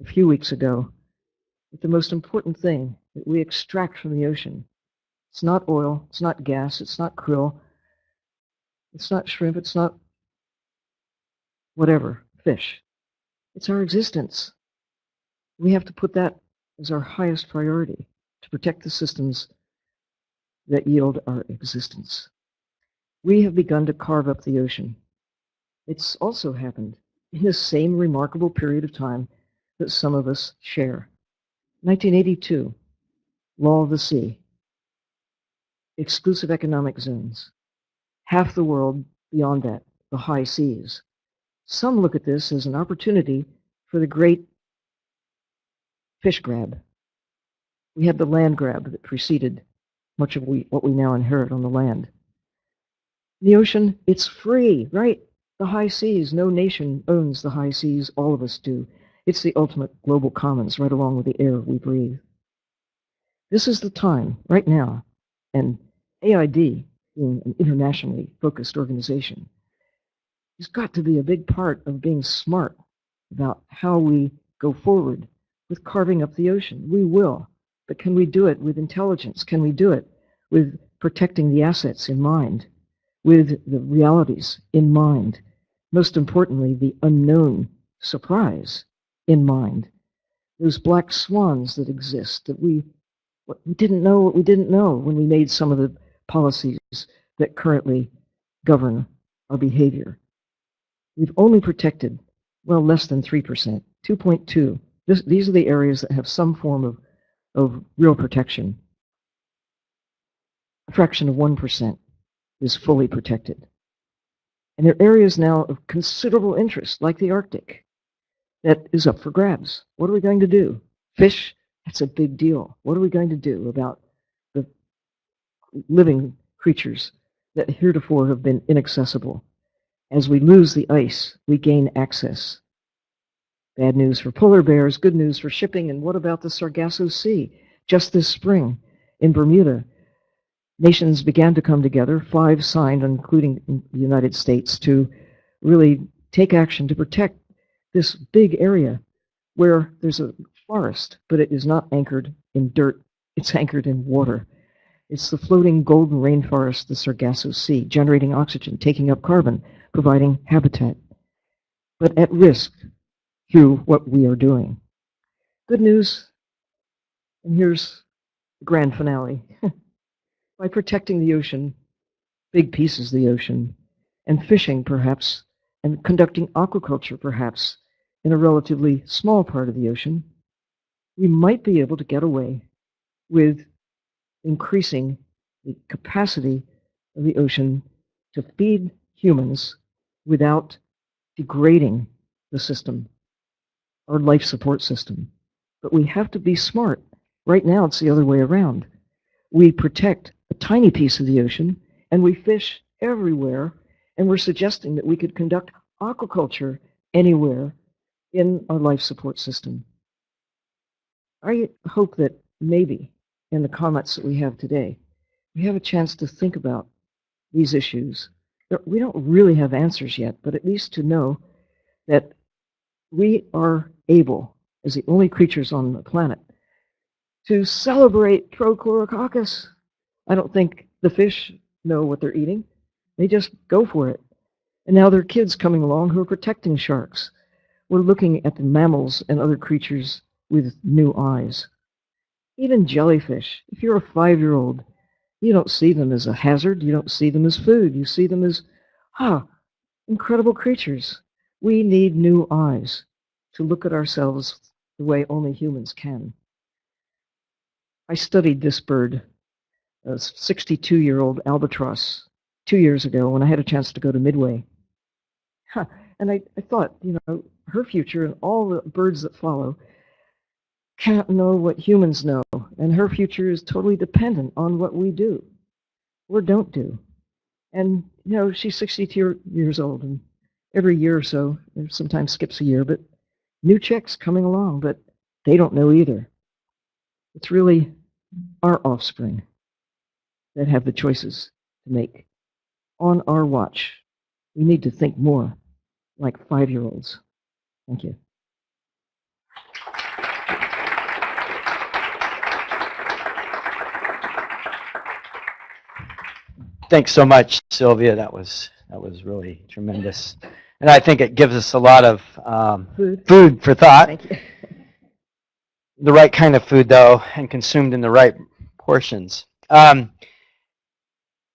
a few weeks ago, that the most important thing that we extract from the ocean, it's not oil, it's not gas, it's not krill, it's not shrimp, it's not whatever, fish. It's our existence. We have to put that as our highest priority to protect the systems that yield our existence. We have begun to carve up the ocean. It's also happened in the same remarkable period of time that some of us share. 1982, Law of the Sea, exclusive economic zones, half the world beyond that, the high seas. Some look at this as an opportunity for the great fish grab. We had the land grab that preceded much of we, what we now inherit on the land. The ocean, it's free, right? The high seas, no nation owns the high seas, all of us do. It's the ultimate global commons right along with the air we breathe. This is the time, right now, and AID, being an internationally focused organization, has got to be a big part of being smart about how we go forward with carving up the ocean. We will. But can we do it with intelligence? Can we do it with protecting the assets in mind, with the realities in mind? Most importantly, the unknown surprise in mind. Those black swans that exist that we, we didn't know what we didn't know when we made some of the policies that currently govern our behavior. We've only protected, well, less than 3%, 2.2. These are the areas that have some form of, of real protection. A fraction of 1% is fully protected. And there are areas now of considerable interest, like the Arctic, that is up for grabs. What are we going to do? Fish, that's a big deal. What are we going to do about the living creatures that heretofore have been inaccessible? As we lose the ice, we gain access. Bad news for polar bears, good news for shipping, and what about the Sargasso Sea? Just this spring in Bermuda, nations began to come together, five signed, including the United States, to really take action to protect this big area where there's a forest, but it is not anchored in dirt, it's anchored in water. It's the floating golden rainforest, the Sargasso Sea, generating oxygen, taking up carbon, providing habitat, but at risk through what we are doing. Good news, and here's the grand finale. (laughs) By protecting the ocean, big pieces of the ocean, and fishing perhaps, and conducting aquaculture perhaps, in a relatively small part of the ocean, we might be able to get away with increasing the capacity of the ocean to feed humans without degrading the system, our life support system. But we have to be smart. Right now, it's the other way around. We protect a tiny piece of the ocean, and we fish everywhere, and we're suggesting that we could conduct aquaculture anywhere in our life support system. I hope that maybe in the comments that we have today, we have a chance to think about these issues. We don't really have answers yet, but at least to know that we are able, as the only creatures on the planet, to celebrate Prochlorococcus. I don't think the fish know what they're eating. They just go for it. And now there are kids coming along who are protecting sharks. We're looking at the mammals and other creatures with new eyes. Even jellyfish, if you're a five-year-old, you don't see them as a hazard. You don't see them as food. You see them as, ah, incredible creatures. We need new eyes to look at ourselves the way only humans can. I studied this bird, a 62-year-old albatross, two years ago when I had a chance to go to Midway. Huh. And I, I thought, you know, her future and all the birds that follow can't know what humans know, and her future is totally dependent on what we do or don't do. And, you know, she's 62 years old, and every year or so, sometimes skips a year, but new chicks coming along, but they don't know either. It's really our offspring that have the choices to make. On our watch, we need to think more like five-year-olds. Thank you. Thanks so much, Sylvia. That was that was really tremendous, and I think it gives us a lot of um, Food. food for thought. Thank you. (laughs) The right kind of food, though, and consumed in the right portions. Um,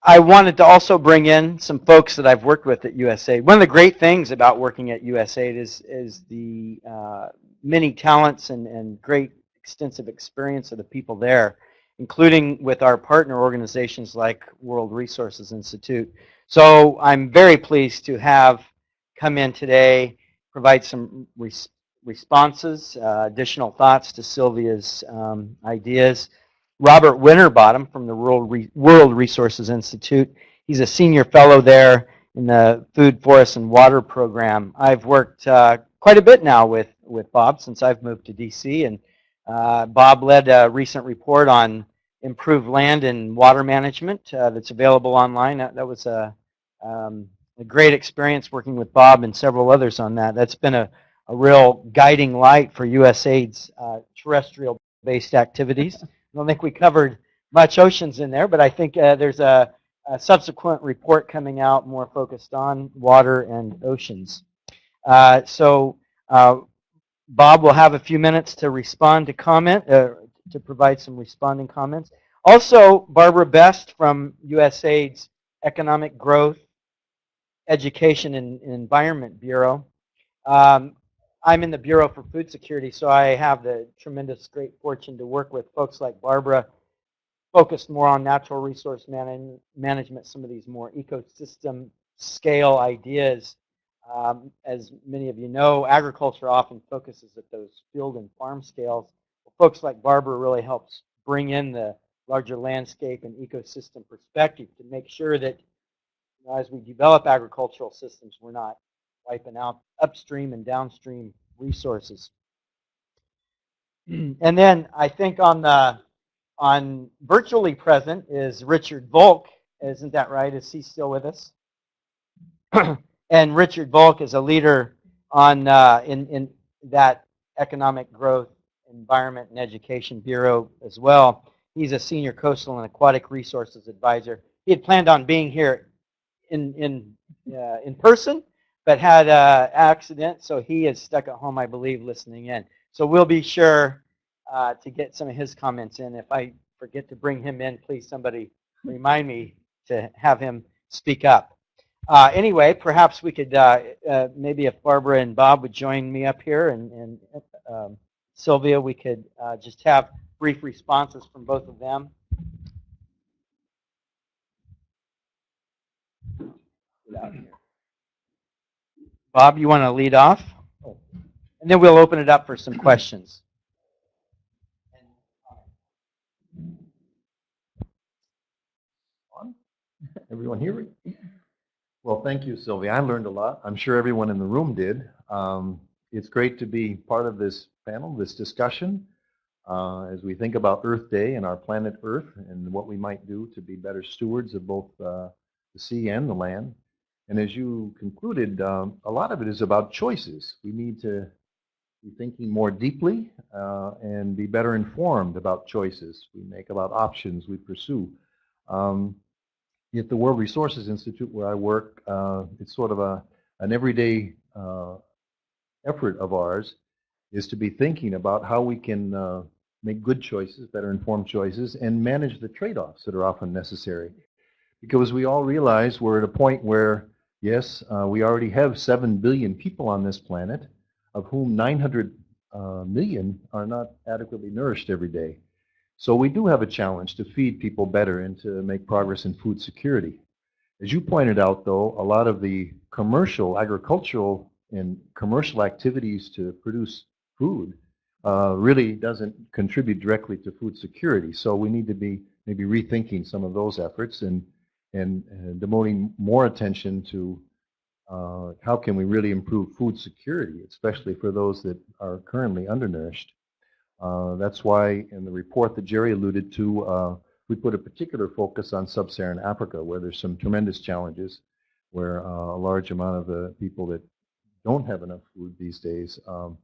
I wanted to also bring in some folks that I've worked with at USAID. One of the great things about working at USAID is, is the uh, many talents and, and great extensive experience of the people there, including with our partner organizations like World Resources Institute. So I'm very pleased to have come in today, provide some res responses, uh, additional thoughts to Sylvia's um, ideas. Robert Winterbottom from the World, Re World Resources Institute. He's a senior fellow there in the Food, Forest, and Water program. I've worked uh, quite a bit now with, with Bob since I've moved to D.C. And uh, Bob led a recent report on improved land and water management uh, that's available online. That, that was a, um, a great experience working with Bob and several others on that. That's been a, a real guiding light for USAID's uh, terrestrial-based activities. I don't think we covered much oceans in there, but I think uh, there's a, a, subsequent report coming out more focused on water and oceans. Uh, so uh, Bob will have a few minutes to respond to comment, uh, to provide some responding comments. Also, Barbara Best from USAID's Economic Growth, Education and Environment Bureau. Um, I'm in the Bureau for Food Security, so I have the tremendous great fortune to work with folks like Barbara, focused more on natural resource man management, some of these more ecosystem scale ideas. Um, as many of you know, agriculture often focuses at those field and farm scales. Folks like Barbara really helps bring in the larger landscape and ecosystem perspective to make sure that you know, as we develop agricultural systems, we're not wiping out upstream and downstream resources. (clears throat) and then I think on the on virtually present is Richard Volk. Isn't that right? Is he still with us? (clears throat) and Richard Volk is a leader on uh, in in that economic growth, environment, and education bureau as well. He's a senior coastal and aquatic resources advisor. He had planned on being here in in uh, in person, but had an accident, so he is stuck at home, I believe, listening in. So we'll be sure uh, to get some of his comments in. If I forget to bring him in, please somebody remind me to have him speak up. Uh, anyway, perhaps we could, uh, uh maybe if Barbara and Bob would join me up here and, and um, Sylvia, we could uh, just have brief responses from both of them. Bob, you want to lead off? And then we'll open it up for some questions. Everyone here? Well, thank you, Sylvia. I learned a lot. I'm sure everyone in the room did. Um, it's great to be part of this panel, this discussion, uh, as we think about Earth Day and our planet Earth and what we might do to be better stewards of both uh, the sea and the land. And as you concluded, um, a lot of it is about choices. We need to be thinking more deeply uh, and be better informed about choices we make, about options we pursue. Um, at the World Resources Institute where I work, uh, it's sort of a, an everyday uh, effort of ours is to be thinking about how we can uh, make good choices, better informed choices, and manage the trade-offs that are often necessary. Because we all realize we're at a point where Yes, uh, we already have 7 billion people on this planet, of whom 900 uh, million are not adequately nourished every day. So we do have a challenge to feed people better and to make progress in food security. As you pointed out, though, a lot of the commercial, agricultural, and commercial activities to produce food uh, really doesn't contribute directly to food security. So we need to be maybe rethinking some of those efforts and and, and devoting more attention to uh, how can we really improve food security, especially for those that are currently undernourished. Uh, that's why in the report that Jerry alluded to, uh, we put a particular focus on sub-Saharan Africa, where there's some tremendous challenges, where uh, a large amount of the people that don't have enough food these days, um,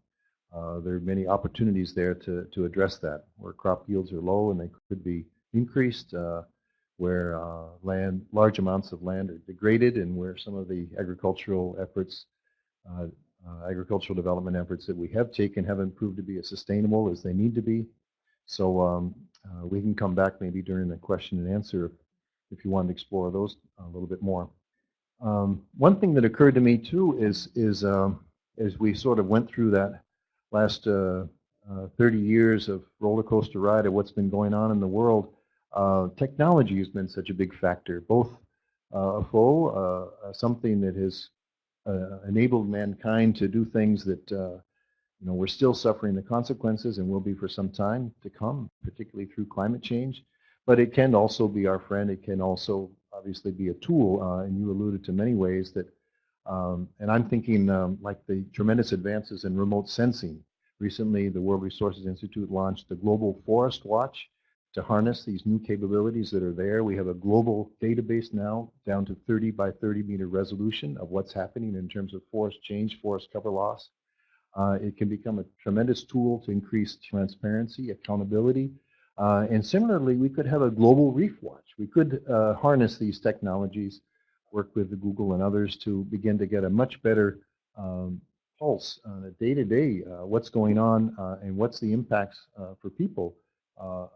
uh, there are many opportunities there to, to address that, where crop yields are low and they could be increased. Uh, where uh, land, large amounts of land are degraded and where some of the agricultural efforts, uh, uh, agricultural development efforts that we have taken haven't proved to be as sustainable as they need to be. So um, uh, we can come back maybe during the question and answer if, if you want to explore those a little bit more. Um, one thing that occurred to me too is, is um, as we sort of went through that last uh, uh, 30 years of roller coaster ride of what's been going on in the world, uh, technology has been such a big factor, both uh, a foe, uh, uh something that has enabled mankind to do things that you know we're still suffering the consequences and will be for some time to come, particularly through climate change. But it can also be our friend. It can also obviously be a tool, and you alluded to many ways that. Um, and I'm thinking um, like the tremendous advances in remote sensing. Recently, the World Resources Institute launched the Global Forest Watch, to harness these new capabilities that are there. We have a global database now down to 30 by 30 meter resolution of what's happening in terms of forest change, forest cover loss. Uh, it can become a tremendous tool to increase transparency, accountability. Uh, and similarly, we could have a global reef watch. We could uh, harness these technologies, work with Google and others to begin to get a much better um, pulse on a day-to-day, -day, what's going on uh, and what's the impacts uh, for people. Uh,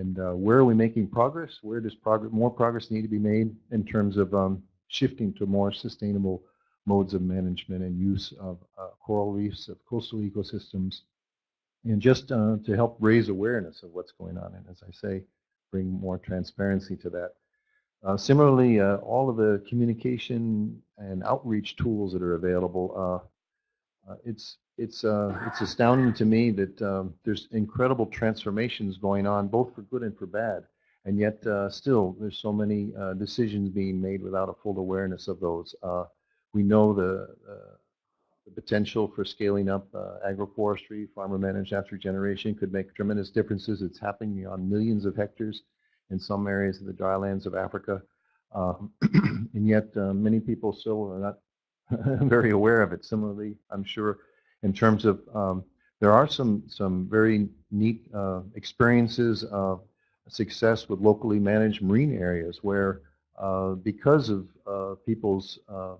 and where are we making progress? Where does progress, more progress need to be made in terms of um, shifting to more sustainable modes of management and use of uh, coral reefs, of coastal ecosystems, and just uh, to help raise awareness of what's going on, and as I say, bring more transparency to that. Uh, similarly, uh, all of the communication and outreach tools that are available, uh, uh, it's it's it's astounding to me that um, there's incredible transformations going on, both for good and for bad, and yet still there's so many decisions being made without a full awareness of those. We know the, uh, the potential for scaling up uh, agroforestry, farmer-managed natural regeneration could make tremendous differences. It's happening on millions of hectares in some areas of the drylands of Africa. Um, (clears throat) and yet uh, many people still are not (laughs) very aware of it. Similarly, I'm sure in terms of um, there are some some very neat uh, experiences of success with locally managed marine areas where uh, because of uh, people's uh,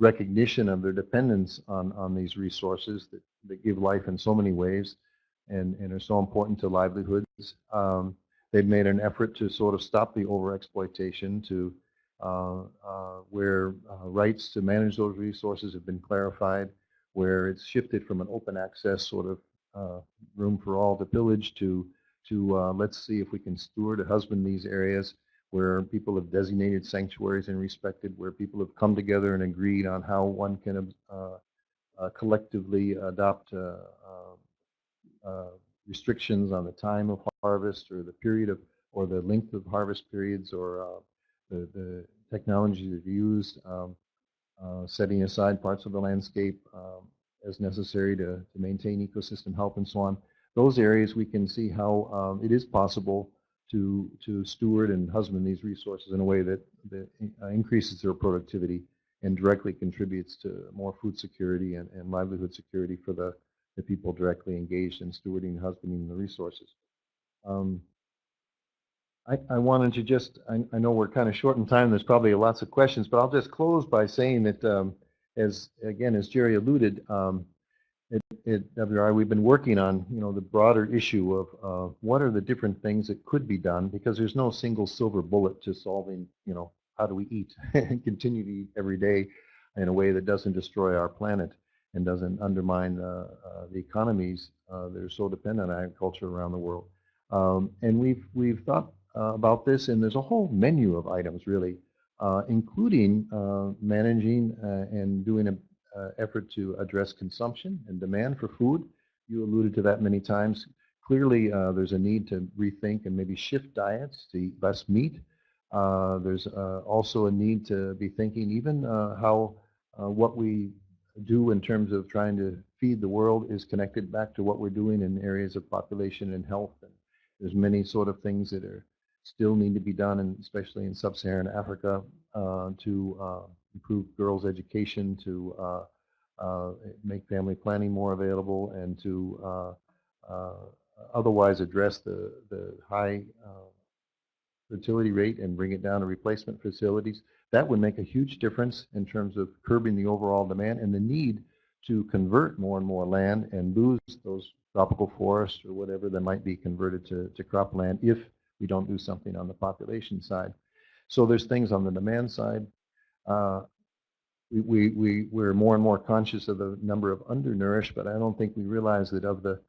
recognition of their dependence on, on these resources that, that give life in so many ways and, and are so important to livelihoods. Um, they've made an effort to sort of stop the overexploitation to uh, uh, where uh, rights to manage those resources have been clarified, where it's shifted from an open access sort of uh, room for all to pillage to, to uh, let's see if we can steward and husband these areas where people have designated sanctuaries and respected, where people have come together and agreed on how one can uh, uh, collectively adopt uh, uh, uh, restrictions on the time of harvest or the period of, or the length of harvest periods or the, the technologies that are used, um, setting aside parts of the landscape um, as necessary to, to maintain ecosystem health and so on. Those areas we can see how um, it is possible to, to steward and husband these resources in a way that, that uh, increases their productivity and directly contributes to more food security and, and livelihood security for the, the people directly engaged in stewarding and husbanding the resources. Um, I, I, wanted to just, I, I, know we're kind of short in time, there's probably lots of questions, but I'll just close by saying that, um, as again, as Jerry alluded, um, at, at WRI, we've been working on, you know, the broader issue of uh, what are the different things that could be done because there's no single silver bullet to solving, you know, how do we eat (laughs) and continue to eat every day in a way that doesn't destroy our planet and doesn't undermine uh, uh, the economies uh, that are so dependent on agriculture around the world. Um, and we've, we've thought uh, about this and there's a whole menu of items really, uh, including managing and doing a effort to address consumption and demand for food. You alluded to that many times. Clearly, uh, there's a need to rethink and maybe shift diets to eat less meat. Uh, there's uh, also a need to be thinking even uh, how uh, what we do in terms of trying to feed the world is connected back to what we're doing in areas of population and health. And there's many sort of things that are still need to be done, and especially in sub-Saharan Africa, to improve girls' education, to uh, uh, make family planning more available, and to uh, otherwise address the, the high fertility rate and bring it down to replacement facilities. That would make a huge difference in terms of curbing the overall demand and the need to convert more and more land and lose those tropical forests or whatever that might be converted to, to cropland if we don't do something on the population side. So there's things on the demand side, uh, we, we, we, we're more and more conscious of the number of undernourished, but I don't think we realize that of the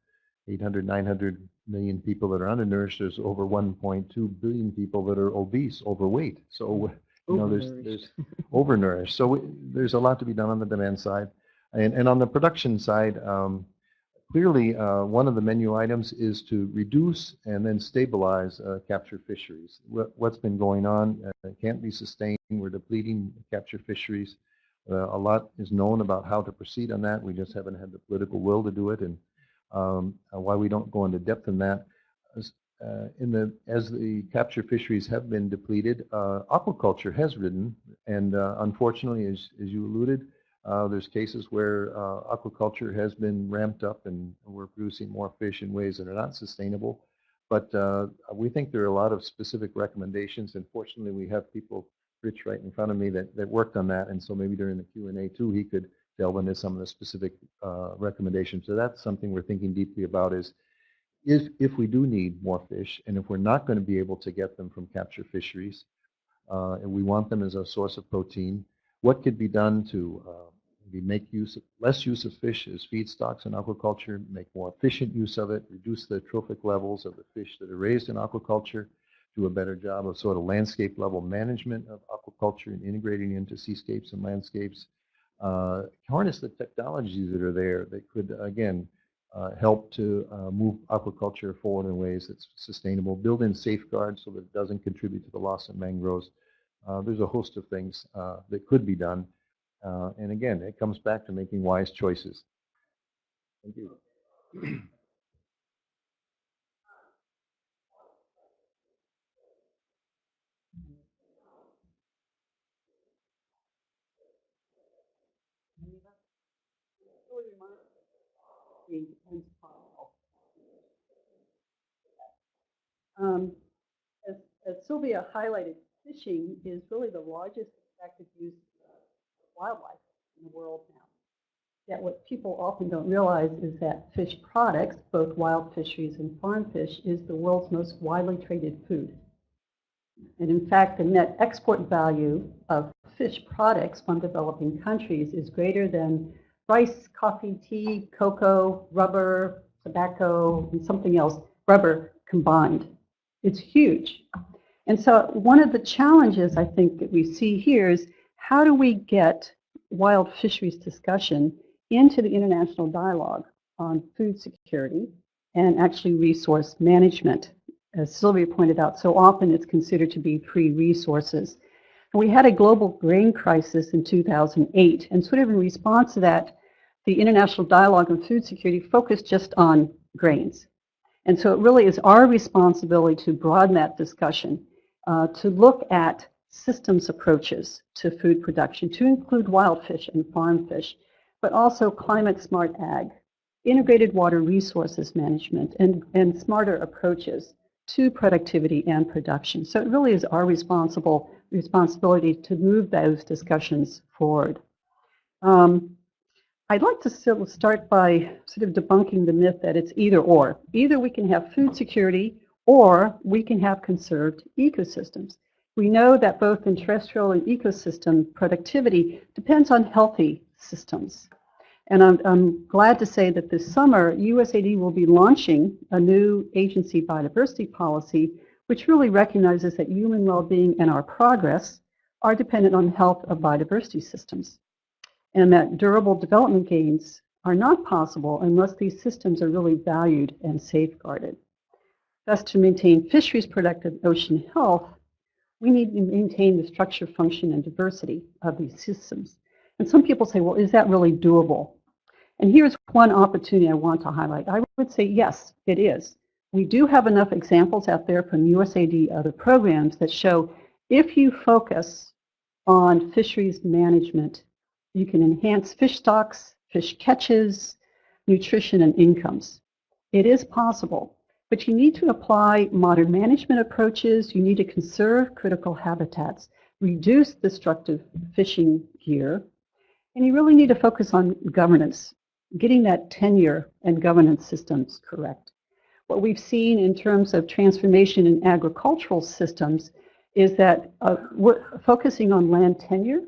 800, 900 million people that are undernourished, there's over 1.2 billion people that are obese, overweight. So, you know, there's, there's overnourished. So we, there's a lot to be done on the demand side. And, and on the production side, um, clearly uh, one of the menu items is to reduce and then stabilize uh, capture fisheries. What, has been going on uh, can't be sustained. We're depleting capture fisheries. Uh, a lot is known about how to proceed on that. We just haven't had the political will to do it, and um, why we don't go into depth in that. As, uh, in the as the capture fisheries have been depleted, uh, aquaculture has ridden, and unfortunately, as as you alluded, Uh, there's cases where uh, aquaculture has been ramped up and we're producing more fish in ways that are not sustainable. But uh, we think there are a lot of specific recommendations. And fortunately, we have people, Rich right in front of me, that, that worked on that. And so maybe during the Q&A too, he could delve into some of the specific uh, recommendations. So that's something we're thinking deeply about is, if, if we do need more fish and if we're not going to be able to get them from capture fisheries uh, and we want them as a source of protein, what could be done to maybe make use of, less use of fish as feedstocks in aquaculture, make more efficient use of it, reduce the trophic levels of the fish that are raised in aquaculture, do a better job of sort of landscape level management of aquaculture and integrating into seascapes and landscapes, uh, harness the technologies that are there that could, again, uh, help to uh, move aquaculture forward in ways that's sustainable, build in safeguards so that it doesn't contribute to the loss of mangroves. Uh, there's a host of things uh, that could be done. Uh, and again, it comes back to making wise choices. Thank you. Um, as, as Sylvia highlighted, fishing is really the largest effective use wildlife in the world now. Yet what people often don't realize is that fish products, both wild fisheries and farm fish, is the world's most widely traded food. And in fact, the net export value of fish products from developing countries is greater than rice, coffee, tea, cocoa, rubber, tobacco, and something else, rubber combined. It's huge. And so one of the challenges I think that we see here is how do we get wild fisheries discussion into the international dialogue on food security and actually resource management. As Sylvia pointed out, so often it's considered to be free resources. And we had a global grain crisis in 2008, and sort of in response to that, the International Dialogue on Food Security focused just on grains. And so it really is our responsibility to broaden that discussion, uh, to look at systems approaches to food production, to include wild fish and farm fish, but also climate smart ag, integrated water resources management, and, and smarter approaches to productivity and production. So it really is our responsible responsibility to move those discussions forward. Um, I'd like to start by sort of debunking the myth that it's either or. Either we can have food security or we can have conserved ecosystems. We know that both in terrestrial and ecosystem productivity depends on healthy systems. And I'm, I'm, glad to say that this summer, USAID will be launching a new agency biodiversity policy, which really recognizes that human well-being and our progress are dependent on health of biodiversity systems and that durable development gains are not possible unless these systems are really valued and safeguarded. Thus, to maintain fisheries productive ocean health, we need to maintain the structure, function, and diversity of these systems. And some people say, well, is that really doable? And here's one opportunity I want to highlight. I would say, yes, it is. We do have enough examples out there from USAID other programs that show if you focus on fisheries management you can enhance fish stocks, fish catches, nutrition, and incomes. It is possible, but you need to apply modern management approaches. You need to conserve critical habitats, reduce destructive fishing gear, and you really need to focus on governance, getting that tenure and governance systems correct. What we've seen in terms of transformation in agricultural systems is that uh, focusing on land tenure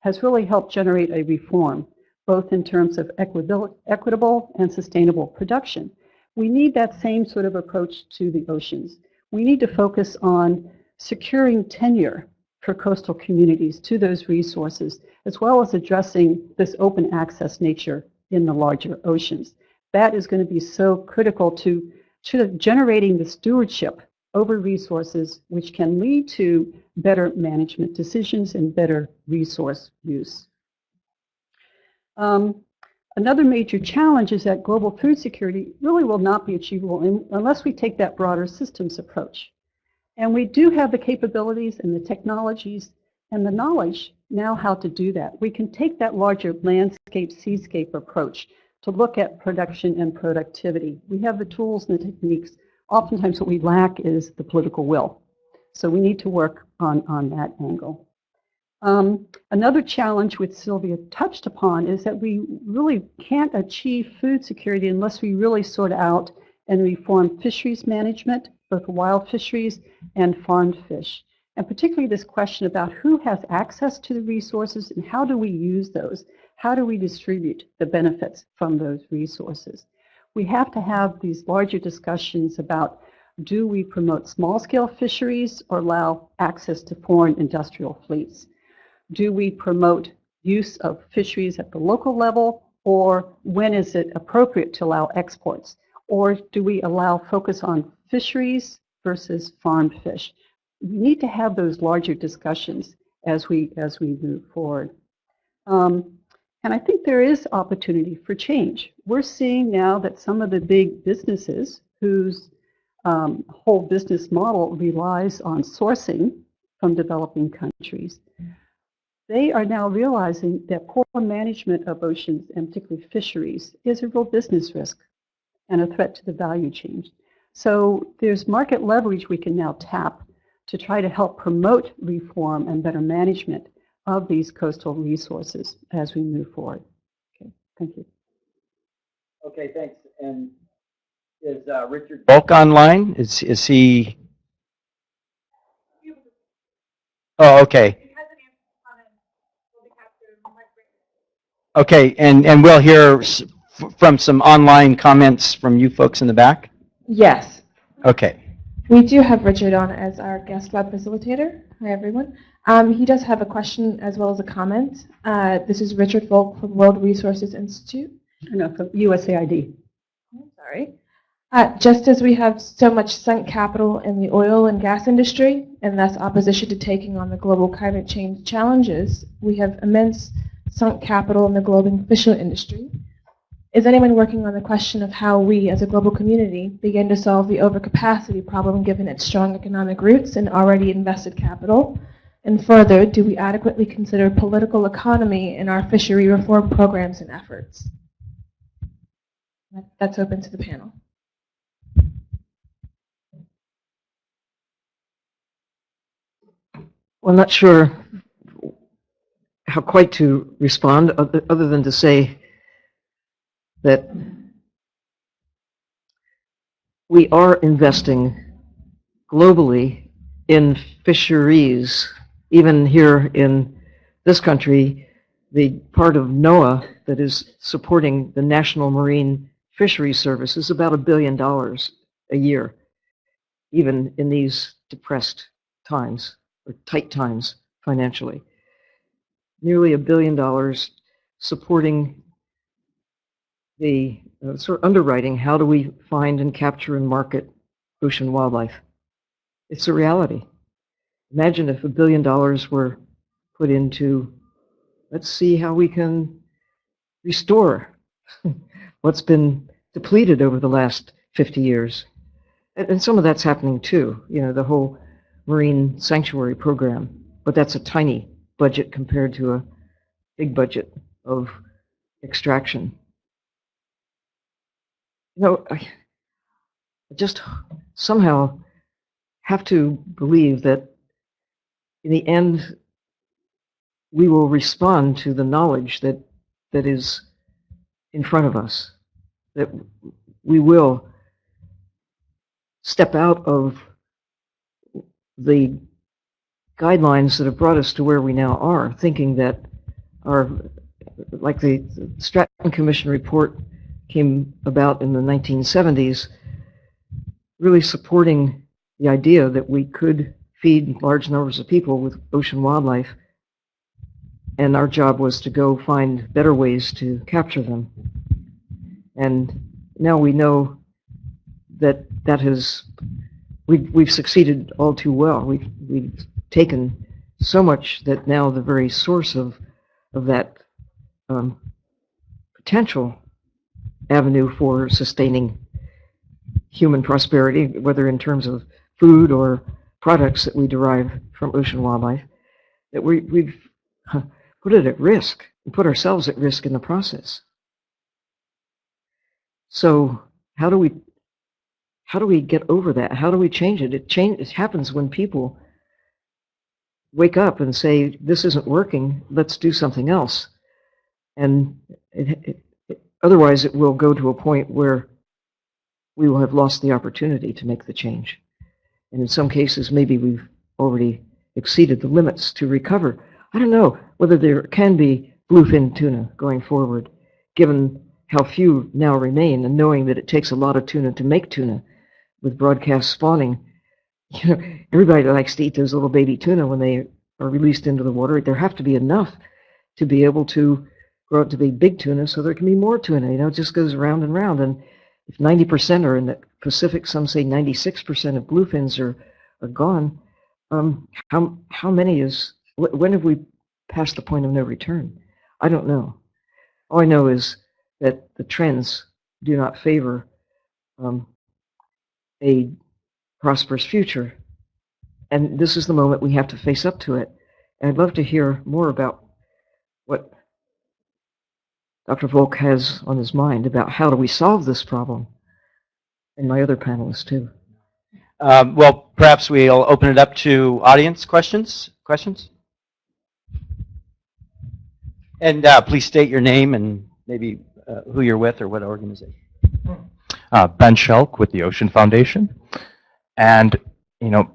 has really helped generate a reform, both in terms of equitable and sustainable production. We need that same sort of approach to the oceans. We need to focus on securing tenure for coastal communities to those resources, as well as addressing this open access nature in the larger oceans. That is going to be so critical to, to generating the stewardship over resources, which can lead to better management decisions and better resource use. Um, another major challenge is that global food security really will not be achievable in, unless we take that broader systems approach. And we do have the capabilities and the technologies and the knowledge now how to do that. We can take that larger landscape seascape approach to look at production and productivity. We have the tools and the techniques. Oftentimes what we lack is the political will. So we need to work on, on that angle. Um, another challenge which Sylvia touched upon is that we really can't achieve food security unless we really sort out and reform fisheries management, both wild fisheries and farmed fish. And particularly this question about who has access to the resources and how do we use those? How do we distribute the benefits from those resources? We have to have these larger discussions about do we promote small-scale fisheries or allow access to foreign industrial fleets? Do we promote use of fisheries at the local level or when is it appropriate to allow exports? Or do we allow focus on fisheries versus farmed fish? We need to have those larger discussions as we, as we move forward. Um, and I think there is opportunity for change. We're seeing now that some of the big businesses whose um, whole business model relies on sourcing from developing countries, they are now realizing that poor management of oceans and particularly fisheries is a real business risk and a threat to the value chain. So there's market leverage we can now tap to try to help promote reform and better management of these coastal resources as we move forward. Okay, thank you. Okay, thanks. And is uh, Richard Volk online? Is is he? Oh, okay. Okay, and and we'll hear s- f- from some online comments from you folks in the back. Yes, Okay. we do have Richard on as our guest web facilitator. Hi, everyone. Um, he does have a question as well as a comment. Uh, this is Richard Volk from World Resources Institute. No, from USAID. Oh, Sorry. Uh, just as we have so much sunk capital in the oil and gas industry, and thus opposition to taking on the global climate change challenges, we have immense sunk capital in the global fish industry. Is anyone working on the question of how we, as a global community, begin to solve the overcapacity problem given its strong economic roots and already invested capital? And further, do we adequately consider political economy in our fishery reform programs and efforts? That's open to the panel. Well, I'm not sure how quite to respond, other than to say that we are investing globally in fisheries, even here in this country, the part of NOAA that is supporting the National Marine Fisheries Service is about a billion dollars a year, even in these depressed times or tight times financially. Nearly a billion dollars supporting the uh, sort of underwriting, how do we find and capture and market ocean wildlife? It's a reality. Imagine if a billion dollars were put into, let's see how we can restore (laughs) what's been depleted over the last 50 years. And, and some of that's happening too, you know, the whole marine sanctuary program, but that's a tiny budget compared to a big budget of extraction. You know, I just somehow have to believe that in the end, we will respond to the knowledge that, that is in front of us, that we will step out of the guidelines that have brought us to where we now are, thinking that our, like the Stratton Commission report came about in the 1970s, really supporting the idea that we could feed large numbers of people with ocean wildlife, and our job was to go find better ways to capture them. And now we know that that has, we've, we've succeeded all too well. We've, we've taken so much that now the very source of, of that um, potential avenue for sustaining human prosperity, whether in terms of food or products that we derive from ocean wildlife, that we, we've put it at risk and put ourselves at risk in the process. So how do we, how do we get over that? How do we change it? It change, it happens when people wake up and say, this isn't working, let's do something else. And it, it, it, otherwise it will go to a point where we will have lost the opportunity to make the change. And in some cases, maybe we've already exceeded the limits to recover. I don't know whether there can be bluefin tuna going forward, given how few now remain, and knowing that it takes a lot of tuna to make tuna with broadcast spawning. You (laughs) know, everybody likes to eat those little baby tuna when they are released into the water. There have to be enough to be able to grow up to be big tuna so there can be more tuna. You know, it just goes round and round. And if 90% are in the Pacific, some say 96% of bluefins are, are gone, um, how, how many is, when have we passed the point of no return? I don't know. All I know is that the trends do not favor um, a prosperous future. And this is the moment we have to face up to it. And I'd love to hear more about what Dr. Volk has on his mind about how do we solve this problem, and my other panelists too. Um, well, perhaps we'll open it up to audience questions. Questions? And uh, please state your name and maybe uh, who you're with or what organization. uh, Ben Scheelk with the Ocean Foundation. And, you know,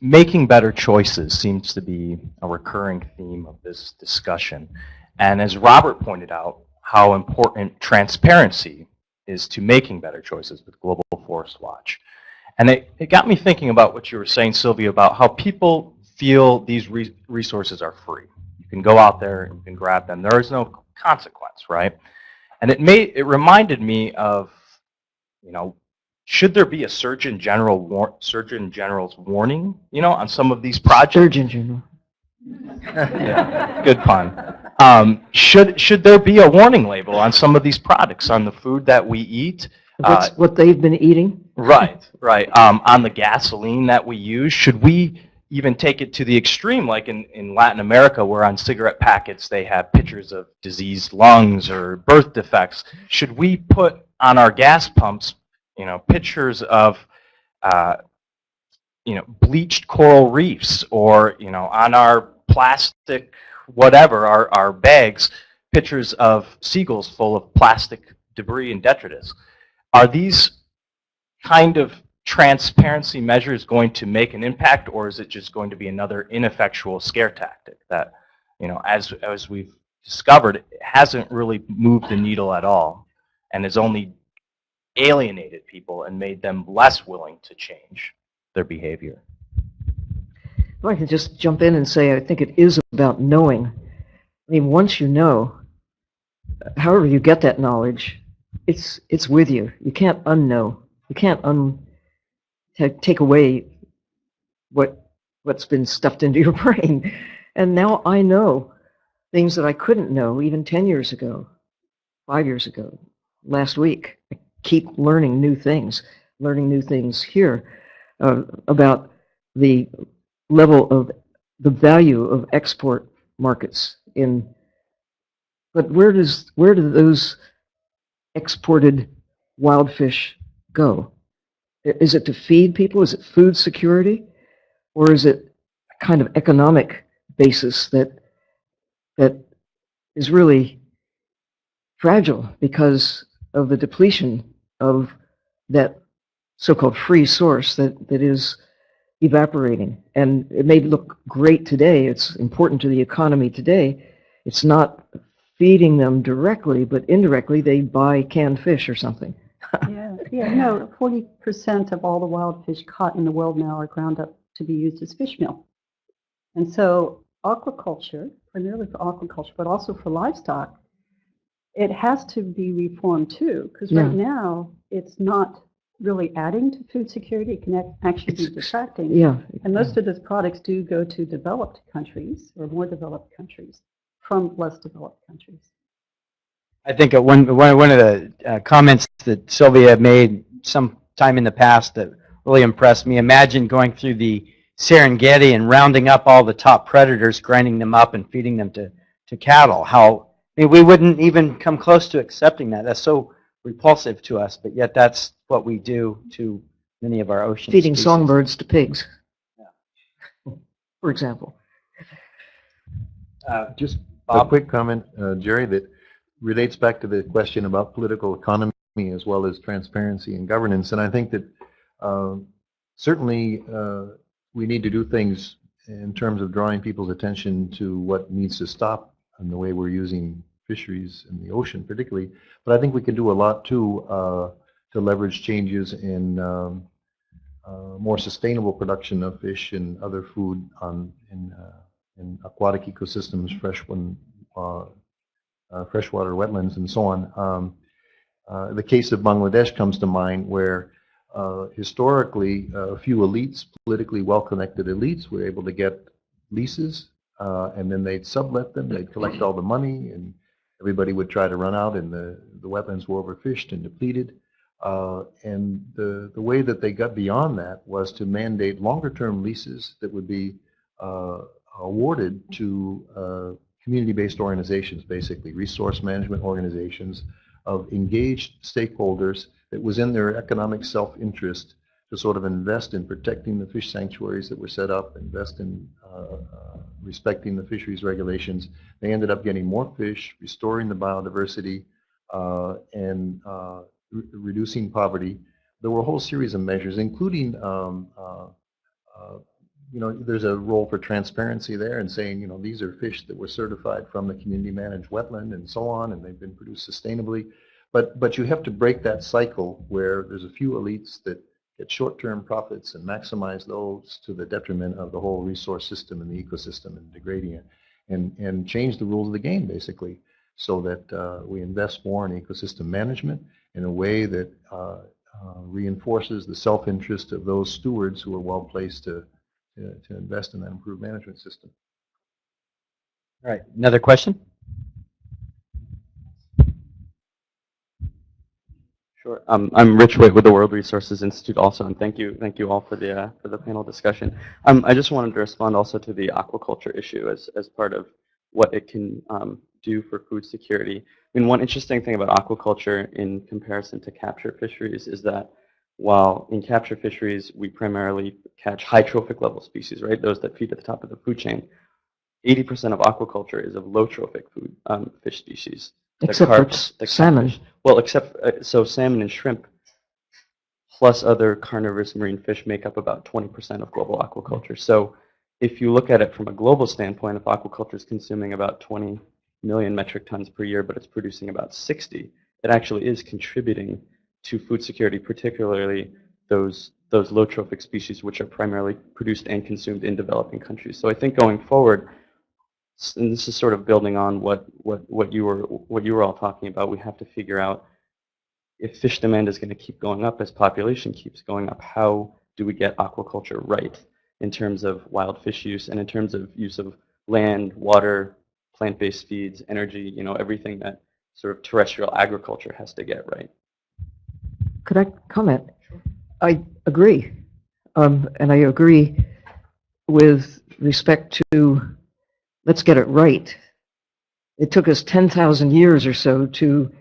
making better choices seems to be a recurring theme of this discussion. And as Robert pointed out, how important transparency is to making better choices with Global Forest Watch. And it, it got me thinking about what you were saying, Sylvia, about how people feel these re resources are free. You can go out there and you can grab them. There is no consequence, right? And it made it reminded me of, you know, should there be a Surgeon General war, Surgeon General's warning, you know, on some of these projects? Surgeon General. (laughs) yeah, good pun. Um, should should there be a warning label on some of these products on the food that we eat? Uh, what they've been eating? Right, right. Um, on the gasoline that we use, should we even take it to the extreme, like in, in Latin America, where on cigarette packets they have pictures of diseased lungs or birth defects? Should we put on our gas pumps, you know, pictures of, uh, you know, bleached coral reefs, or you know, on our plastic, whatever, our our bags, pictures of seagulls full of plastic debris and detritus? Are these kind of transparency measures going to make an impact, or is it just going to be another ineffectual scare tactic that, you know, as as we've discovered, hasn't really moved the needle at all, and is only alienated people and made them less willing to change their behavior. I can just jump in and say, I think it is about knowing. I mean, once you know, however you get that knowledge, it's it's with you. You can't unknow. You can't un take away what what's been stuffed into your (laughs) brain. And now I know things that I couldn't know even 10 years ago, five years ago, last week. I keep learning new things, learning new things here uh, about the level of the value of export markets in but where does where do those exported wild fish go? Is it to feed people? Is it food security? Or is it a kind of economic basis that that is really fragile because of the depletion of that so-called free source that that is evaporating. And it may look great today, it's important to the economy today. It's not feeding them directly, but indirectly they buy canned fish or something. (laughs) Yeah, yeah, no, 40% of all the wild fish caught in the world now are ground up to be used as fish meal. And so aquaculture, primarily for aquaculture, but also for livestock, it has to be reformed too, because right now it's not really adding to food security. It can ac- actually be It's- detracting. Yeah. And most of those products do go to developed countries or more developed countries from less developed countries. I think uh, one, one, one of the uh, comments that Sylvia made some time in the past that really impressed me, imagine going through the Serengeti and rounding up all the top predators, grinding them up and feeding them to, to cattle. How I mean, we wouldn't even come close to accepting that. That's so repulsive to us, but yet that's what we do to many of our ocean Feeding species. songbirds to pigs, for example. Uh, Just a quick comment, uh, Jerry, that relates back to the question about political economy as well as transparency and governance. And I think that um, certainly uh, we need to do things in terms of drawing people's attention to what needs to stop and the way we're using fisheries in the ocean particularly. But I think we can do a lot too uh, to leverage changes in um, uh, more sustainable production of fish and other food on in uh, in aquatic ecosystems, fresh one, uh, uh, freshwater wetlands, and so on. Um, the case of Bangladesh comes to mind, where historically a few elites, politically well-connected elites, were able to get leases, uh, and then they'd sublet them. They'd collect all the money, and everybody would try to run out, and the the wetlands were overfished and depleted. Uh, and the the way that they got beyond that was to mandate longer-term leases that would be uh, awarded to uh, community-based organizations, basically resource management organizations of engaged stakeholders that was in their economic self-interest to sort of invest in protecting the fish sanctuaries that were set up, invest in uh, uh, respecting the fisheries regulations. They ended up getting more fish, restoring the biodiversity, uh, and uh, re- reducing poverty. There were a whole series of measures, including um, uh, uh, you know, there's a role for transparency there and saying, you know, these are fish that were certified from the community managed wetland and so on, and they've been produced sustainably. But, but you have to break that cycle where there's a few elites that get short-term profits and maximize those to the detriment of the whole resource system and the ecosystem and degrading it. And, and change the rules of the game, basically, so that uh, we invest more in ecosystem management in a way that uh, uh, reinforces the self-interest of those stewards who are well-placed to to, to invest in that improved management system. All right, another question? Sure. Um, I'm Rich Waite with the World Resources Institute also, and thank you, thank you all for the uh, for the panel discussion. Um, I just wanted to respond also to the aquaculture issue as as part of what it can um, do for food security. I mean, one interesting thing about aquaculture in comparison to capture fisheries is that while in capture fisheries we primarily catch high trophic level species, right, those that feed at the top of the food chain, 80% of aquaculture is of low trophic food um, fish species. Except for carp- the salmon. Well, except uh, so salmon and shrimp, plus other carnivorous marine fish, make up about 20% of global aquaculture. So, if you look at it from a global standpoint, if aquaculture is consuming about 20 million metric tons per year, but it's producing about 60, it actually is contributing to food security, particularly those those low trophic species, which are primarily produced and consumed in developing countries. So, I think going forward, and this is sort of building on what, what, what you were what you were all talking about. We have to figure out if fish demand is going to keep going up as population keeps going up. How do we get aquaculture right in terms of wild fish use and in terms of use of land, water, plant-based feeds, energy? You know, everything that sort of terrestrial agriculture has to get right. Could I comment? I agree. Um, and I agree with respect to, let's get it right. It took us 10,000 years or so to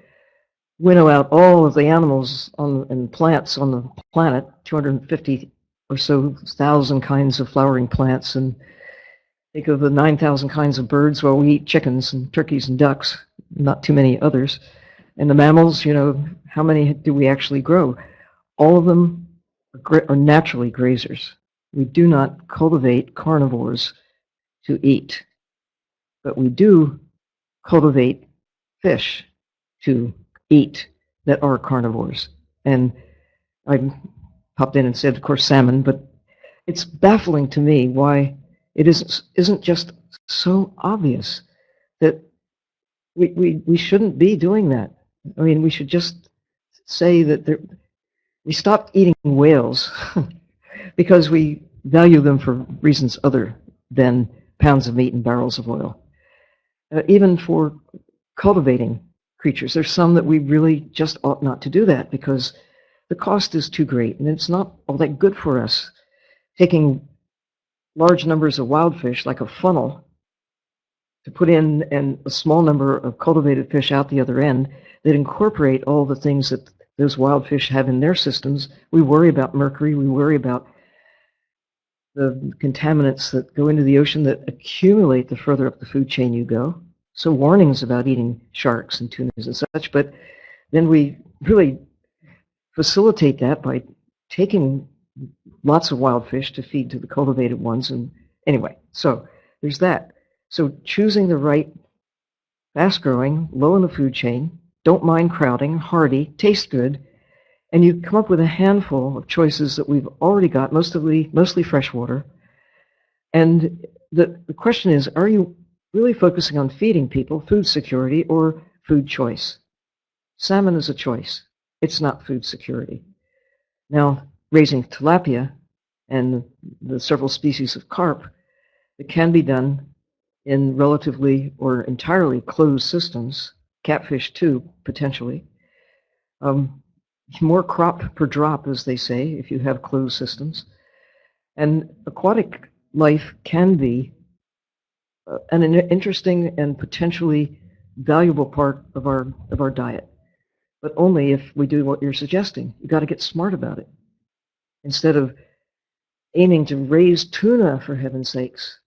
winnow out all of the animals on, and plants on the planet, 250 or so thousand kinds of flowering plants, and think of the 9,000 kinds of birds while we eat chickens and turkeys and ducks, not too many others. And the mammals, you know, how many do we actually grow? All of them are, are naturally grazers. We do not cultivate carnivores to eat, but we do cultivate fish to eat that are carnivores. And I popped in and said, of course, salmon, but it's baffling to me why it isn't, isn't just so obvious that we, we, we shouldn't be doing that. I mean, we should just say that there, we stopped eating whales (laughs) because we value them for reasons other than pounds of meat and barrels of oil. Uh, even for cultivating creatures, there's some that we really just ought not to do that because the cost is too great and it's not all that good for us taking large numbers of wild fish, like a funnel, to put in and a small number of cultivated fish out the other end that incorporate all the things that those wild fish have in their systems. We worry about mercury. We worry about the contaminants that go into the ocean that accumulate the further up the food chain you go. So warnings about eating sharks and tunas and such, but then we really facilitate that by taking lots of wild fish to feed to the cultivated ones. And anyway, so there's that. So choosing the right fast growing, low in the food chain, don't mind crowding, hardy, taste good, and you come up with a handful of choices that we've already got, mostly, mostly freshwater. And the, the question is, are you really focusing on feeding people, food security, or food choice? Salmon is a choice. It's not food security. Now, raising tilapia and the several species of carp, it can be done in relatively or entirely closed systems, catfish too, potentially. Um, more crop per drop, as they say, if you have closed systems. And aquatic life can be uh, an interesting and potentially valuable part of our of our diet, but only if we do what you're suggesting. You got to get smart about it instead of aiming to raise tuna for heaven's sakes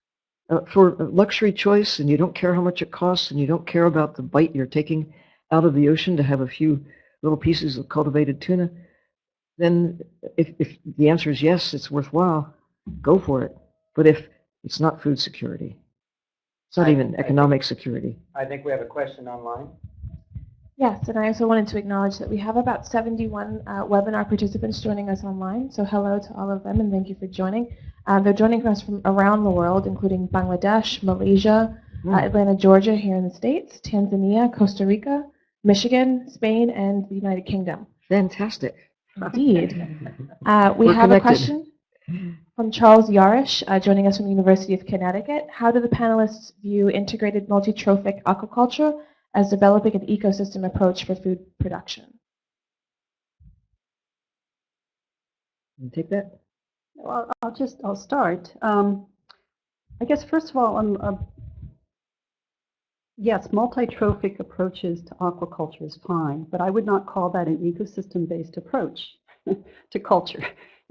uh, for luxury choice, and you don't care how much it costs, and you don't care about the bite you're taking out of the ocean to have a few little pieces of cultivated tuna, then if, if the answer is yes, it's worthwhile, go for it. But if it's not food security, it's not I- even I economic security. I think we have a question online. Yes, and I also wanted to acknowledge that we have about 71 uh, webinar participants joining us online. So hello to all of them and thank you for joining. Uh, they're joining us from around the world, including Bangladesh, Malaysia, uh, Mm. Atlanta, Georgia here in the States, Tanzania, Costa Rica, Michigan, Spain, and the United Kingdom. Fantastic. Indeed. (laughs) Uh, we We're have a question from Charles Yarish, uh, joining us from the University of Connecticut. How do the panelists view integrated multi-trophic aquaculture as developing an ecosystem approach for food production? Take that. Well, I'll just, I'll start. Um, I guess first of all, um, uh, yes, multi-trophic approaches to aquaculture is fine, but I would not call that an ecosystem-based approach (laughs) to culture.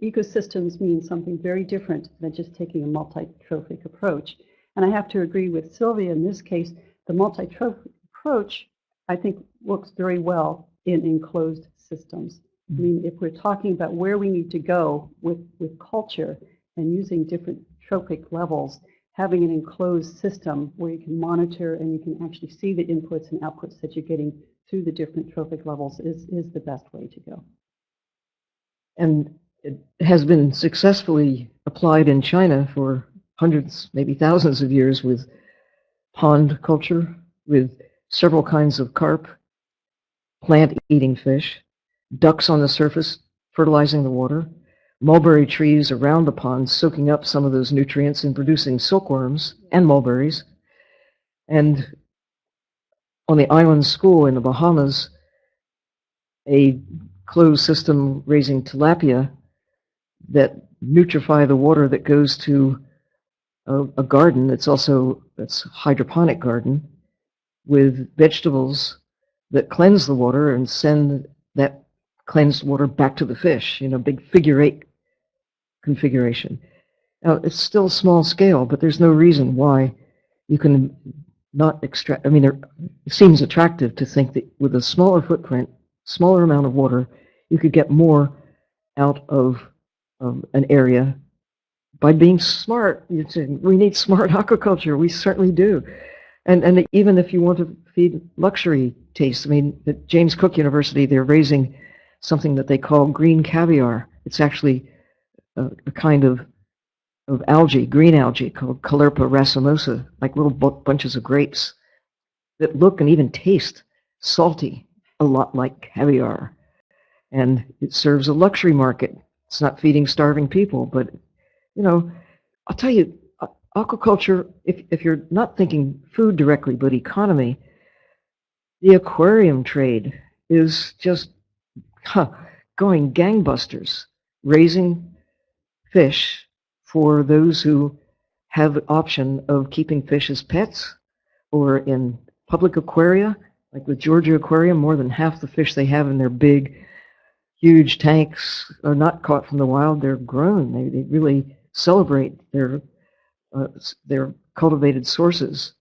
Ecosystems mean something very different than just taking a multi-trophic approach. And I have to agree with Sylvia in this case, the multi-trophic approach, I think, works very well in enclosed systems. I mm-hmm. mean, if we're talking about where we need to go with, with culture and using different trophic levels, having an enclosed system where you can monitor and you can actually see the inputs and outputs that you're getting through the different trophic levels is, is the best way to go. And it has been successfully applied in China for hundreds, maybe thousands of years with pond culture, with several kinds of carp, plant-eating fish, ducks on the surface fertilizing the water, mulberry trees around the pond soaking up some of those nutrients and producing silkworms and mulberries. And on the island school in the Bahamas, a closed system raising tilapia that nutrify the water that goes to a, a garden that's also that's hydroponic garden with vegetables that cleanse the water and send that cleansed water back to the fish, you know, big figure eight configuration. Now, it's still small scale, but there's no reason why you can not extract, I mean, it seems attractive to think that with a smaller footprint, smaller amount of water, you could get more out of um, an area by being smart. Say, we need smart (laughs) aquaculture. We certainly do. And, and even if you want to feed luxury tastes, I mean, at James Cook University, they're raising something that they call green caviar. It's actually a, a kind of, of algae, green algae called Caulerpa racemosa, like little bu- bunches of grapes that look and even taste salty, a lot like caviar. And it serves a luxury market. It's not feeding starving people, but, you know, I'll tell you, aquaculture, if, if you're not thinking food directly, but economy, the aquarium trade is just huh, going gangbusters, raising fish for those who have the option of keeping fish as pets or in public aquaria, like with Georgia Aquarium, more than half the fish they have in their big, huge tanks are not caught from the wild. They're grown. They, they really celebrate their uh, their cultivated sources.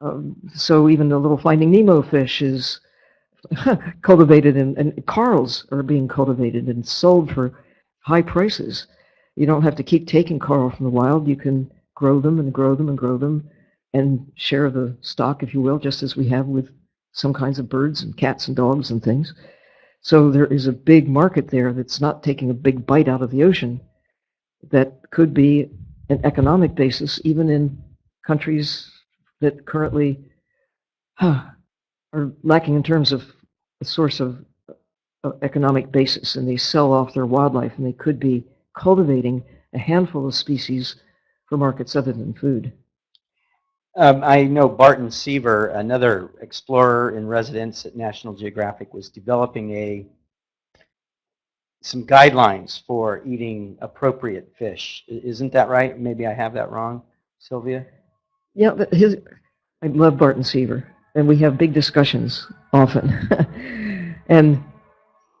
Um, so even the little Finding Nemo fish is (laughs) cultivated, and, and corals are being cultivated and sold for high prices. You don't have to keep taking coral from the wild. You can grow them and grow them and grow them and share the stock, if you will, just as we have with some kinds of birds and cats and dogs and things. So there is a big market there that's not taking a big bite out of the ocean that could be an economic basis even in countries that currently huh, are lacking in terms of a source of, of economic basis and they sell off their wildlife and they could be cultivating a handful of species for markets other than food. Um, I know Barton Seaver, another explorer in residence at National Geographic, was developing a some guidelines for eating appropriate fish. Isn't that right? Maybe I have that wrong, Sylvia? Yeah, but his, I love Barton Seaver, and we have big discussions often. (laughs) and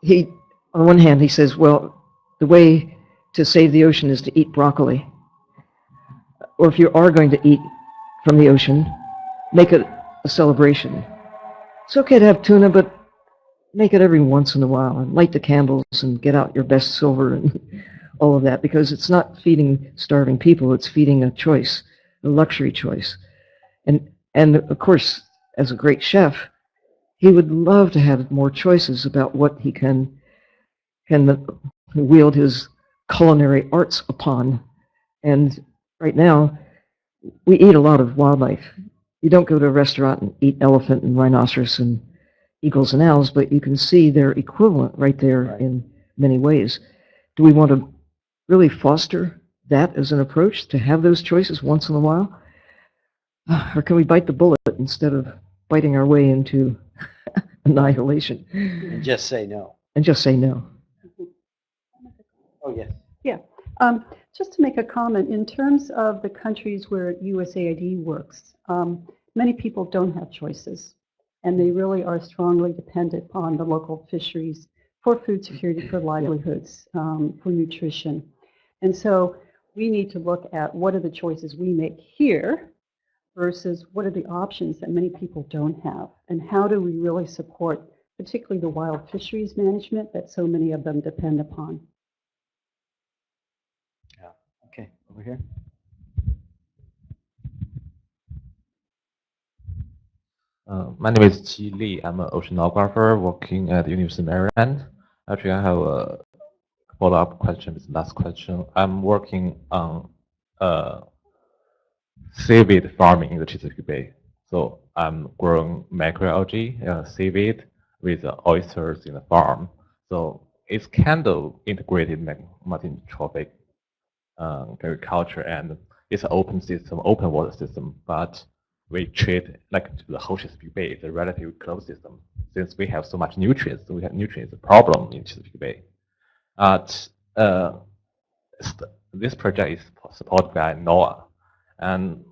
he, on one hand, he says, well, the way to save the ocean is to eat broccoli. Or if you are going to eat from the ocean, make it a celebration. It's okay to have tuna, but make it every once in a while and light the candles and get out your best silver and (laughs) all of that because it's not feeding starving people, it's feeding a choice a luxury choice. And and of course, as a great chef, he would love to have more choices about what he can can wield his culinary arts upon. And right now, we eat a lot of wildlife. You don't go to a restaurant and eat elephant and rhinoceros and eagles and owls, but you can see their equivalent right there Right. in many ways. Do we want to really foster that as an approach to have those choices once in a while? (sighs) Or can we bite the bullet instead of biting our way into (laughs) annihilation And just say no. and just say no? Oh, yes. Yeah. Um, Just to make a comment, in terms of the countries where USAID works, um, many people don't have choices, and they really are strongly dependent on the local fisheries for food security, for livelihoods, um, for nutrition. And so we need to look at what are the choices we make here versus what are the options that many people don't have, and how do we really support particularly the wild fisheries management that so many of them depend upon. Yeah, okay, over here. Uh, my name is Qi Li. I'm an oceanographer working at the University of Maryland. Actually, I have a follow-up question with the last question. I'm working on uh, seaweed farming in the Chesapeake Bay. So I'm growing macroalgae, uh, seaweed, with uh, oysters in the farm. So it's kind of integrated multi-trophic uh, agriculture and it's an open system, open water system, but we treat like the whole Chesapeake Bay is a relatively closed system. Since we have so much nutrients, we have nutrients problem in Chesapeake Bay. But uh, this project is supported by NOAA. And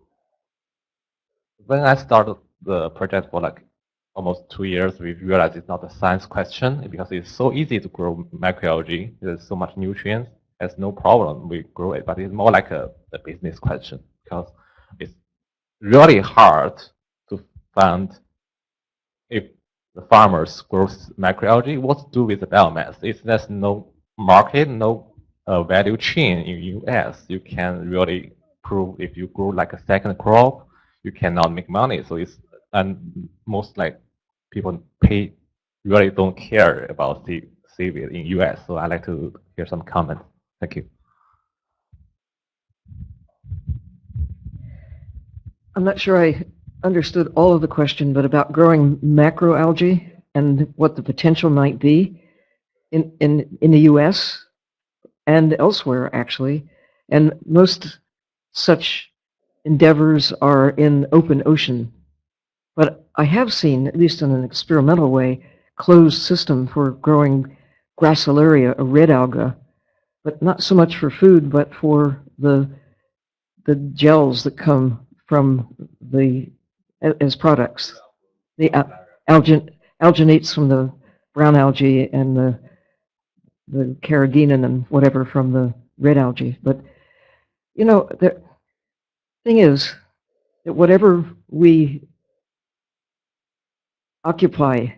when I started the project for like almost two years, we realized it's not a science question because it's so easy to grow microalgae. There's so much nutrients. There's no problem. We grow it, but it's more like a, a business question because it's really hard to find if the farmers grow microalgae, what to do with the biomass. If there's no market, no uh, value chain in US, you can really if you grow like a second crop, you cannot make money. So it's and most like people pay really don't care about sea, seaweed in US. So I'd like to hear some comment. Thank you. I'm not sure I understood all of the question, but about growing macroalgae and what the potential might be in, in, in the U.S. and elsewhere, actually. And most such endeavors are in open ocean. But I have seen, at least in an experimental way, closed system for growing gracilaria, a red alga, but not so much for food, but for the the gels that come from the, as products. The al- algin, alginates from the brown algae and the, the carrageenan and whatever from the red algae. But, you know, the thing is that whatever we occupy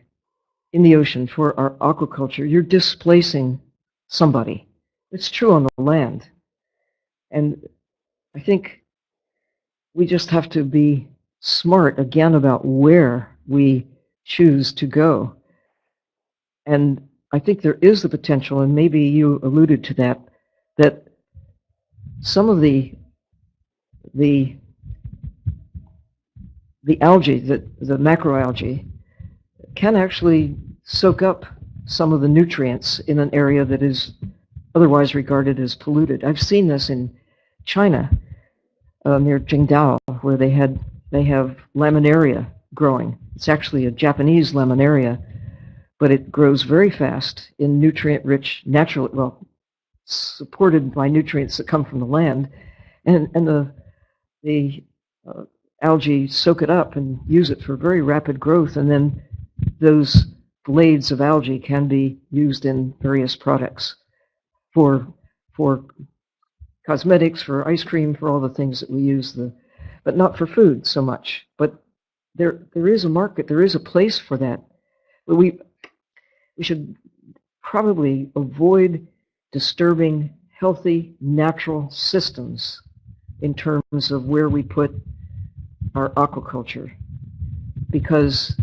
in the ocean for our aquaculture, you're displacing somebody. It's true on the land. And I think we just have to be smart again about where we choose to go. And I think there is the potential, and maybe you alluded to that, that some of the the the algae, the, the macroalgae, can actually soak up some of the nutrients in an area that is otherwise regarded as polluted. I've seen this in China, uh, near Qingdao, where they had they have laminaria growing. It's actually a Japanese laminaria, but it grows very fast in nutrient-rich, natural, well, supported by nutrients that come from the land, and and the the uh, algae soak it up and use it for very rapid growth, and then those blades of algae can be used in various products for for cosmetics, for ice cream, for all the things that we use the, but not for food so much. But there there is a market, there is a place for that. But we we should probably avoid disturbing healthy natural systems in terms of where we put our aquaculture because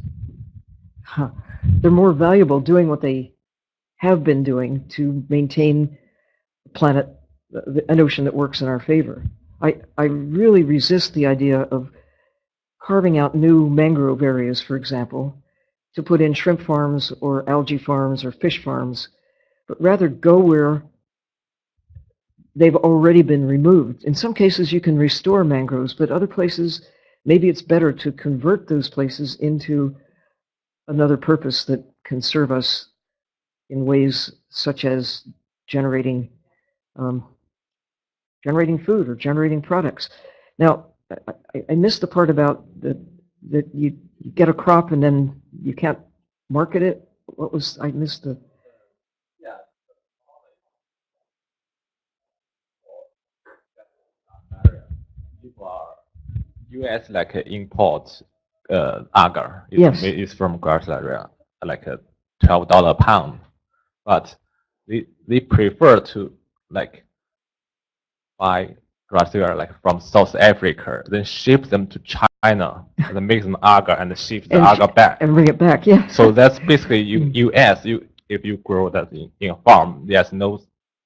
huh, they're more valuable doing what they have been doing to maintain the planet, an ocean that works in our favor. I, I really resist the idea of carving out new mangrove areas, for example, to put in shrimp farms or algae farms or fish farms, but rather go where they've already been removed. In some cases, you can restore mangroves, but other places, maybe it's better to convert those places into another purpose that can serve us in ways such as generating um, generating food or generating products. Now, I, I- missed the part about that that you, you get a crop and then you can't market it. What was I missed the? people are U.S. like uh, import uh, agar. It's, Yes. It's from Gracilaria, like a twelve dollar pound, but they they prefer to like buy Gracilaria like from South Africa, then ship them to China, and then make them agar and ship the And agar back. And bring it back, yeah. So that's basically U, U.S. You if you grow that in, in a farm, there's no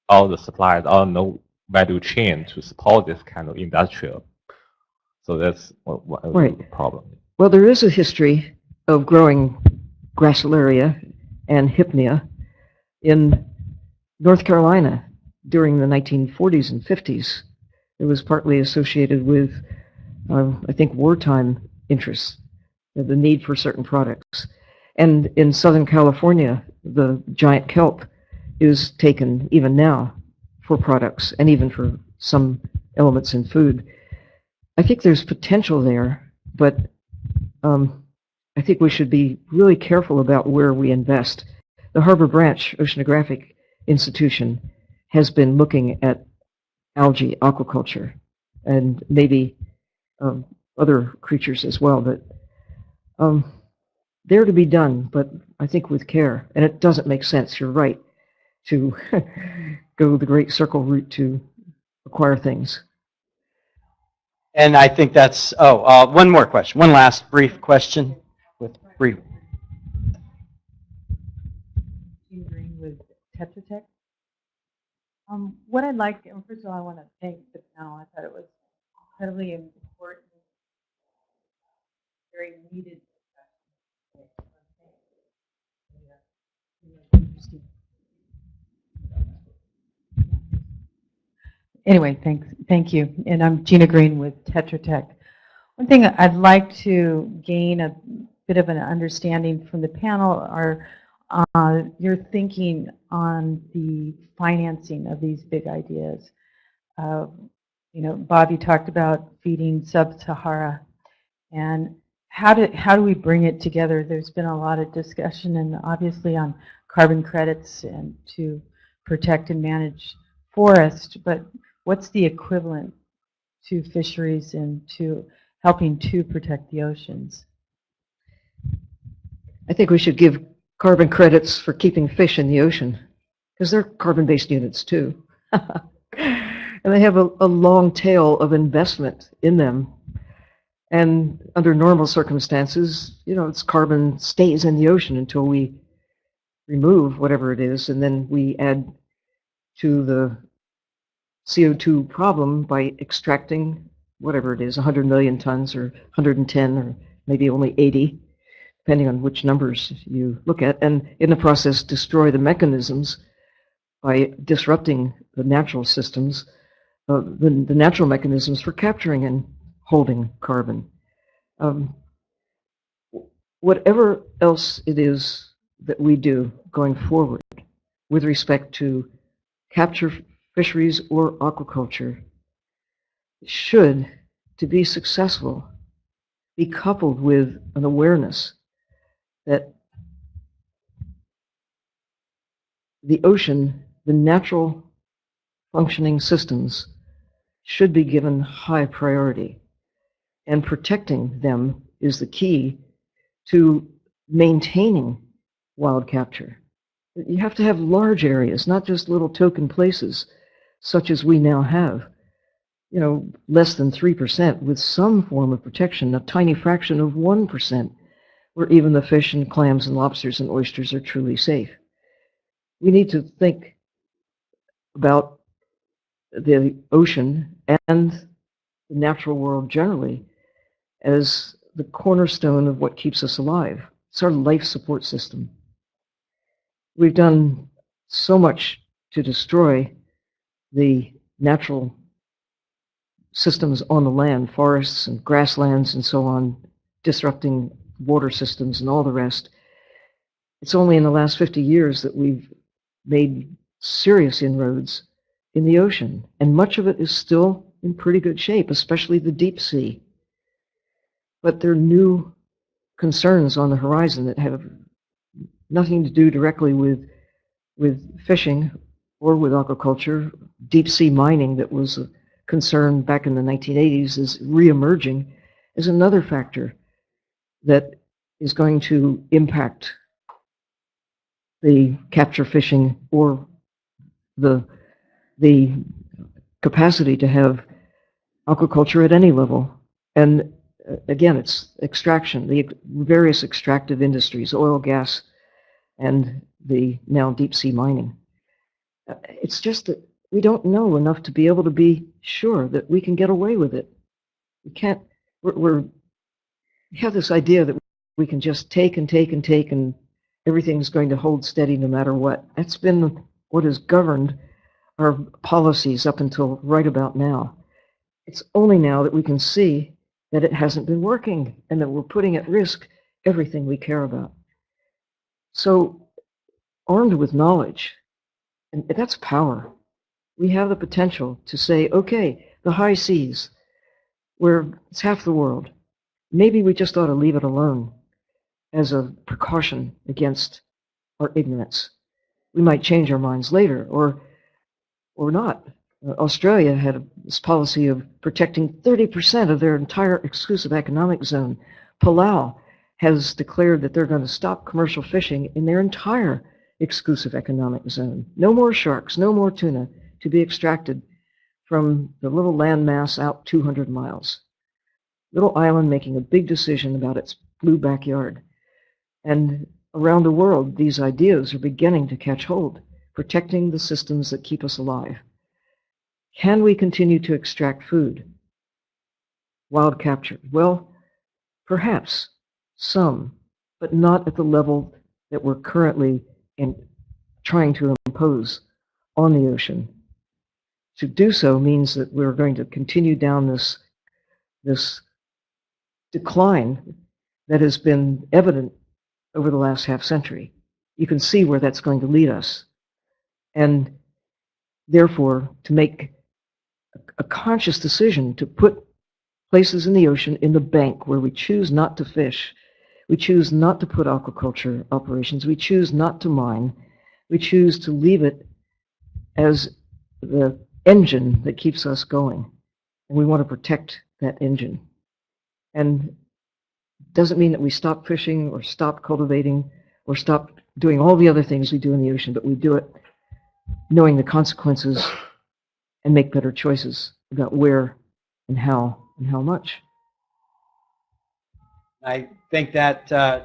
all the supplies, all no value chain to support this kind of industrial. So that's what, what Right. the problem. Well, there is a history of growing Gracilaria and Hypnea in North Carolina during the 1940s and 50s. It was partly associated with, uh, I think, wartime interests, the need for certain products. And in Southern California, the giant kelp is taken even now for products and even for some elements in food. I think there's potential there, but um, I think we should be really careful about where we invest. The Harbor Branch Oceanographic Institution has been looking at algae aquaculture and maybe um, other creatures as well, but um, they're to be done, but I think with care. And it doesn't make sense, you're right, to (laughs) go the great circle route to acquire things. And I think that's, oh, uh, one more question, one last brief question with brief. With Tetra Tech. Um, what I'd like, and first of all, I want to thank the panel. I thought it was incredibly important, very needed discussion. Yeah, interesting. Anyway, thanks, thank you. And I'm Gina Green with Tetra Tech. One thing I'd like to gain a bit of an understanding from the panel are uh, your thinking on the financing of these big ideas. Uh, you know, Bobby talked about feeding sub-Sahara. And how do, how do we bring it together? There's been a lot of discussion and obviously on carbon credits and to protect and manage forest, but what's the equivalent to fisheries and to helping to protect the oceans? I think we should give carbon credits for keeping fish in the ocean because they're carbon-based units too. (laughs) and they have a, a long tail of investment in them. And under normal circumstances, you know, its carbon stays in the ocean until we remove whatever it is, and then we add to the CO2 problem by extracting whatever it is, 100 million tons or 110 or maybe only 80, depending on which numbers you look at, and in the process destroy the mechanisms by disrupting the natural systems, uh, the, the natural mechanisms for capturing and holding carbon. Um, whatever else it is that we do going forward with respect to capture fisheries or aquaculture should, to be successful, be coupled with an awareness that the ocean, the natural functioning systems, should be given high priority. And protecting them is the key to maintaining wild capture. You have to have large areas, not just little token places, such as we now have. You know, less than 3% with some form of protection, a tiny fraction of 1%, where even the fish and clams and lobsters and oysters are truly safe. We need to think about the ocean and the natural world generally as the cornerstone of what keeps us alive. It's our life support system. We've done so much to destroy the natural systems on the land, forests and grasslands and so on, disrupting water systems and all the rest. It's only in the last 50 years that we've made serious inroads in the ocean, and much of it is still in pretty good shape, especially the deep sea. But there are new concerns on the horizon that have nothing to do directly with, with fishing or with aquaculture. Deep sea mining that was a concern back in the 1980s is reemerging is another factor that is going to impact the capture fishing or the the capacity to have aquaculture at any level. And uh, again, it's extraction, the various extractive industries, oil, gas, and the now deep sea mining. It's just that we don't know enough to be able to be sure that we can get away with it. We can't, we're, we're we have this idea that we can just take and take and take and everything's going to hold steady no matter what. That's been what has governed our policies up until right about now. It's only now that we can see that it hasn't been working and that we're putting at risk everything we care about. So armed with knowledge, and that's power, we have the potential to say, okay, the high seas, where it's half the world, maybe we just ought to leave it alone as a precaution against our ignorance. We might change our minds later or or not. Uh, Australia had this policy of protecting 30% of their entire exclusive economic zone. Palau has declared that they're going to stop commercial fishing in their entire exclusive economic zone. No more sharks, no more tuna to be extracted from the little landmass out 200 miles. Little island making a big decision about its blue backyard. And around the world, these ideas are beginning to catch hold, protecting the systems that keep us alive. Can we continue to extract food? Wild capture? Well, perhaps some, but not at the level that we're currently in, trying to impose on the ocean. To do so means that we're going to continue down this, this decline that has been evident over the last half century. You can see where that's going to lead us. And therefore, to make a conscious decision to put places in the ocean in the bank where we choose not to fish, we choose not to put aquaculture operations, we choose not to mine, we choose to leave it as the engine that keeps us going. And we want to protect that engine. And doesn't mean that we stop fishing or stop cultivating or stop doing all the other things we do in the ocean, but we do it knowing the consequences and make better choices about where and how and how much. I think that uh,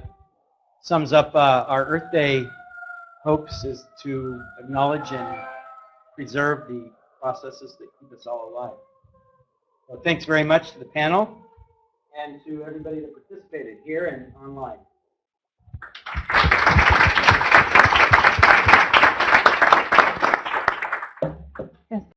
sums up uh, our Earth Day hopes is to acknowledge and preserve the processes that keep us all alive. So thanks very much to the panel and to everybody that participated here and online.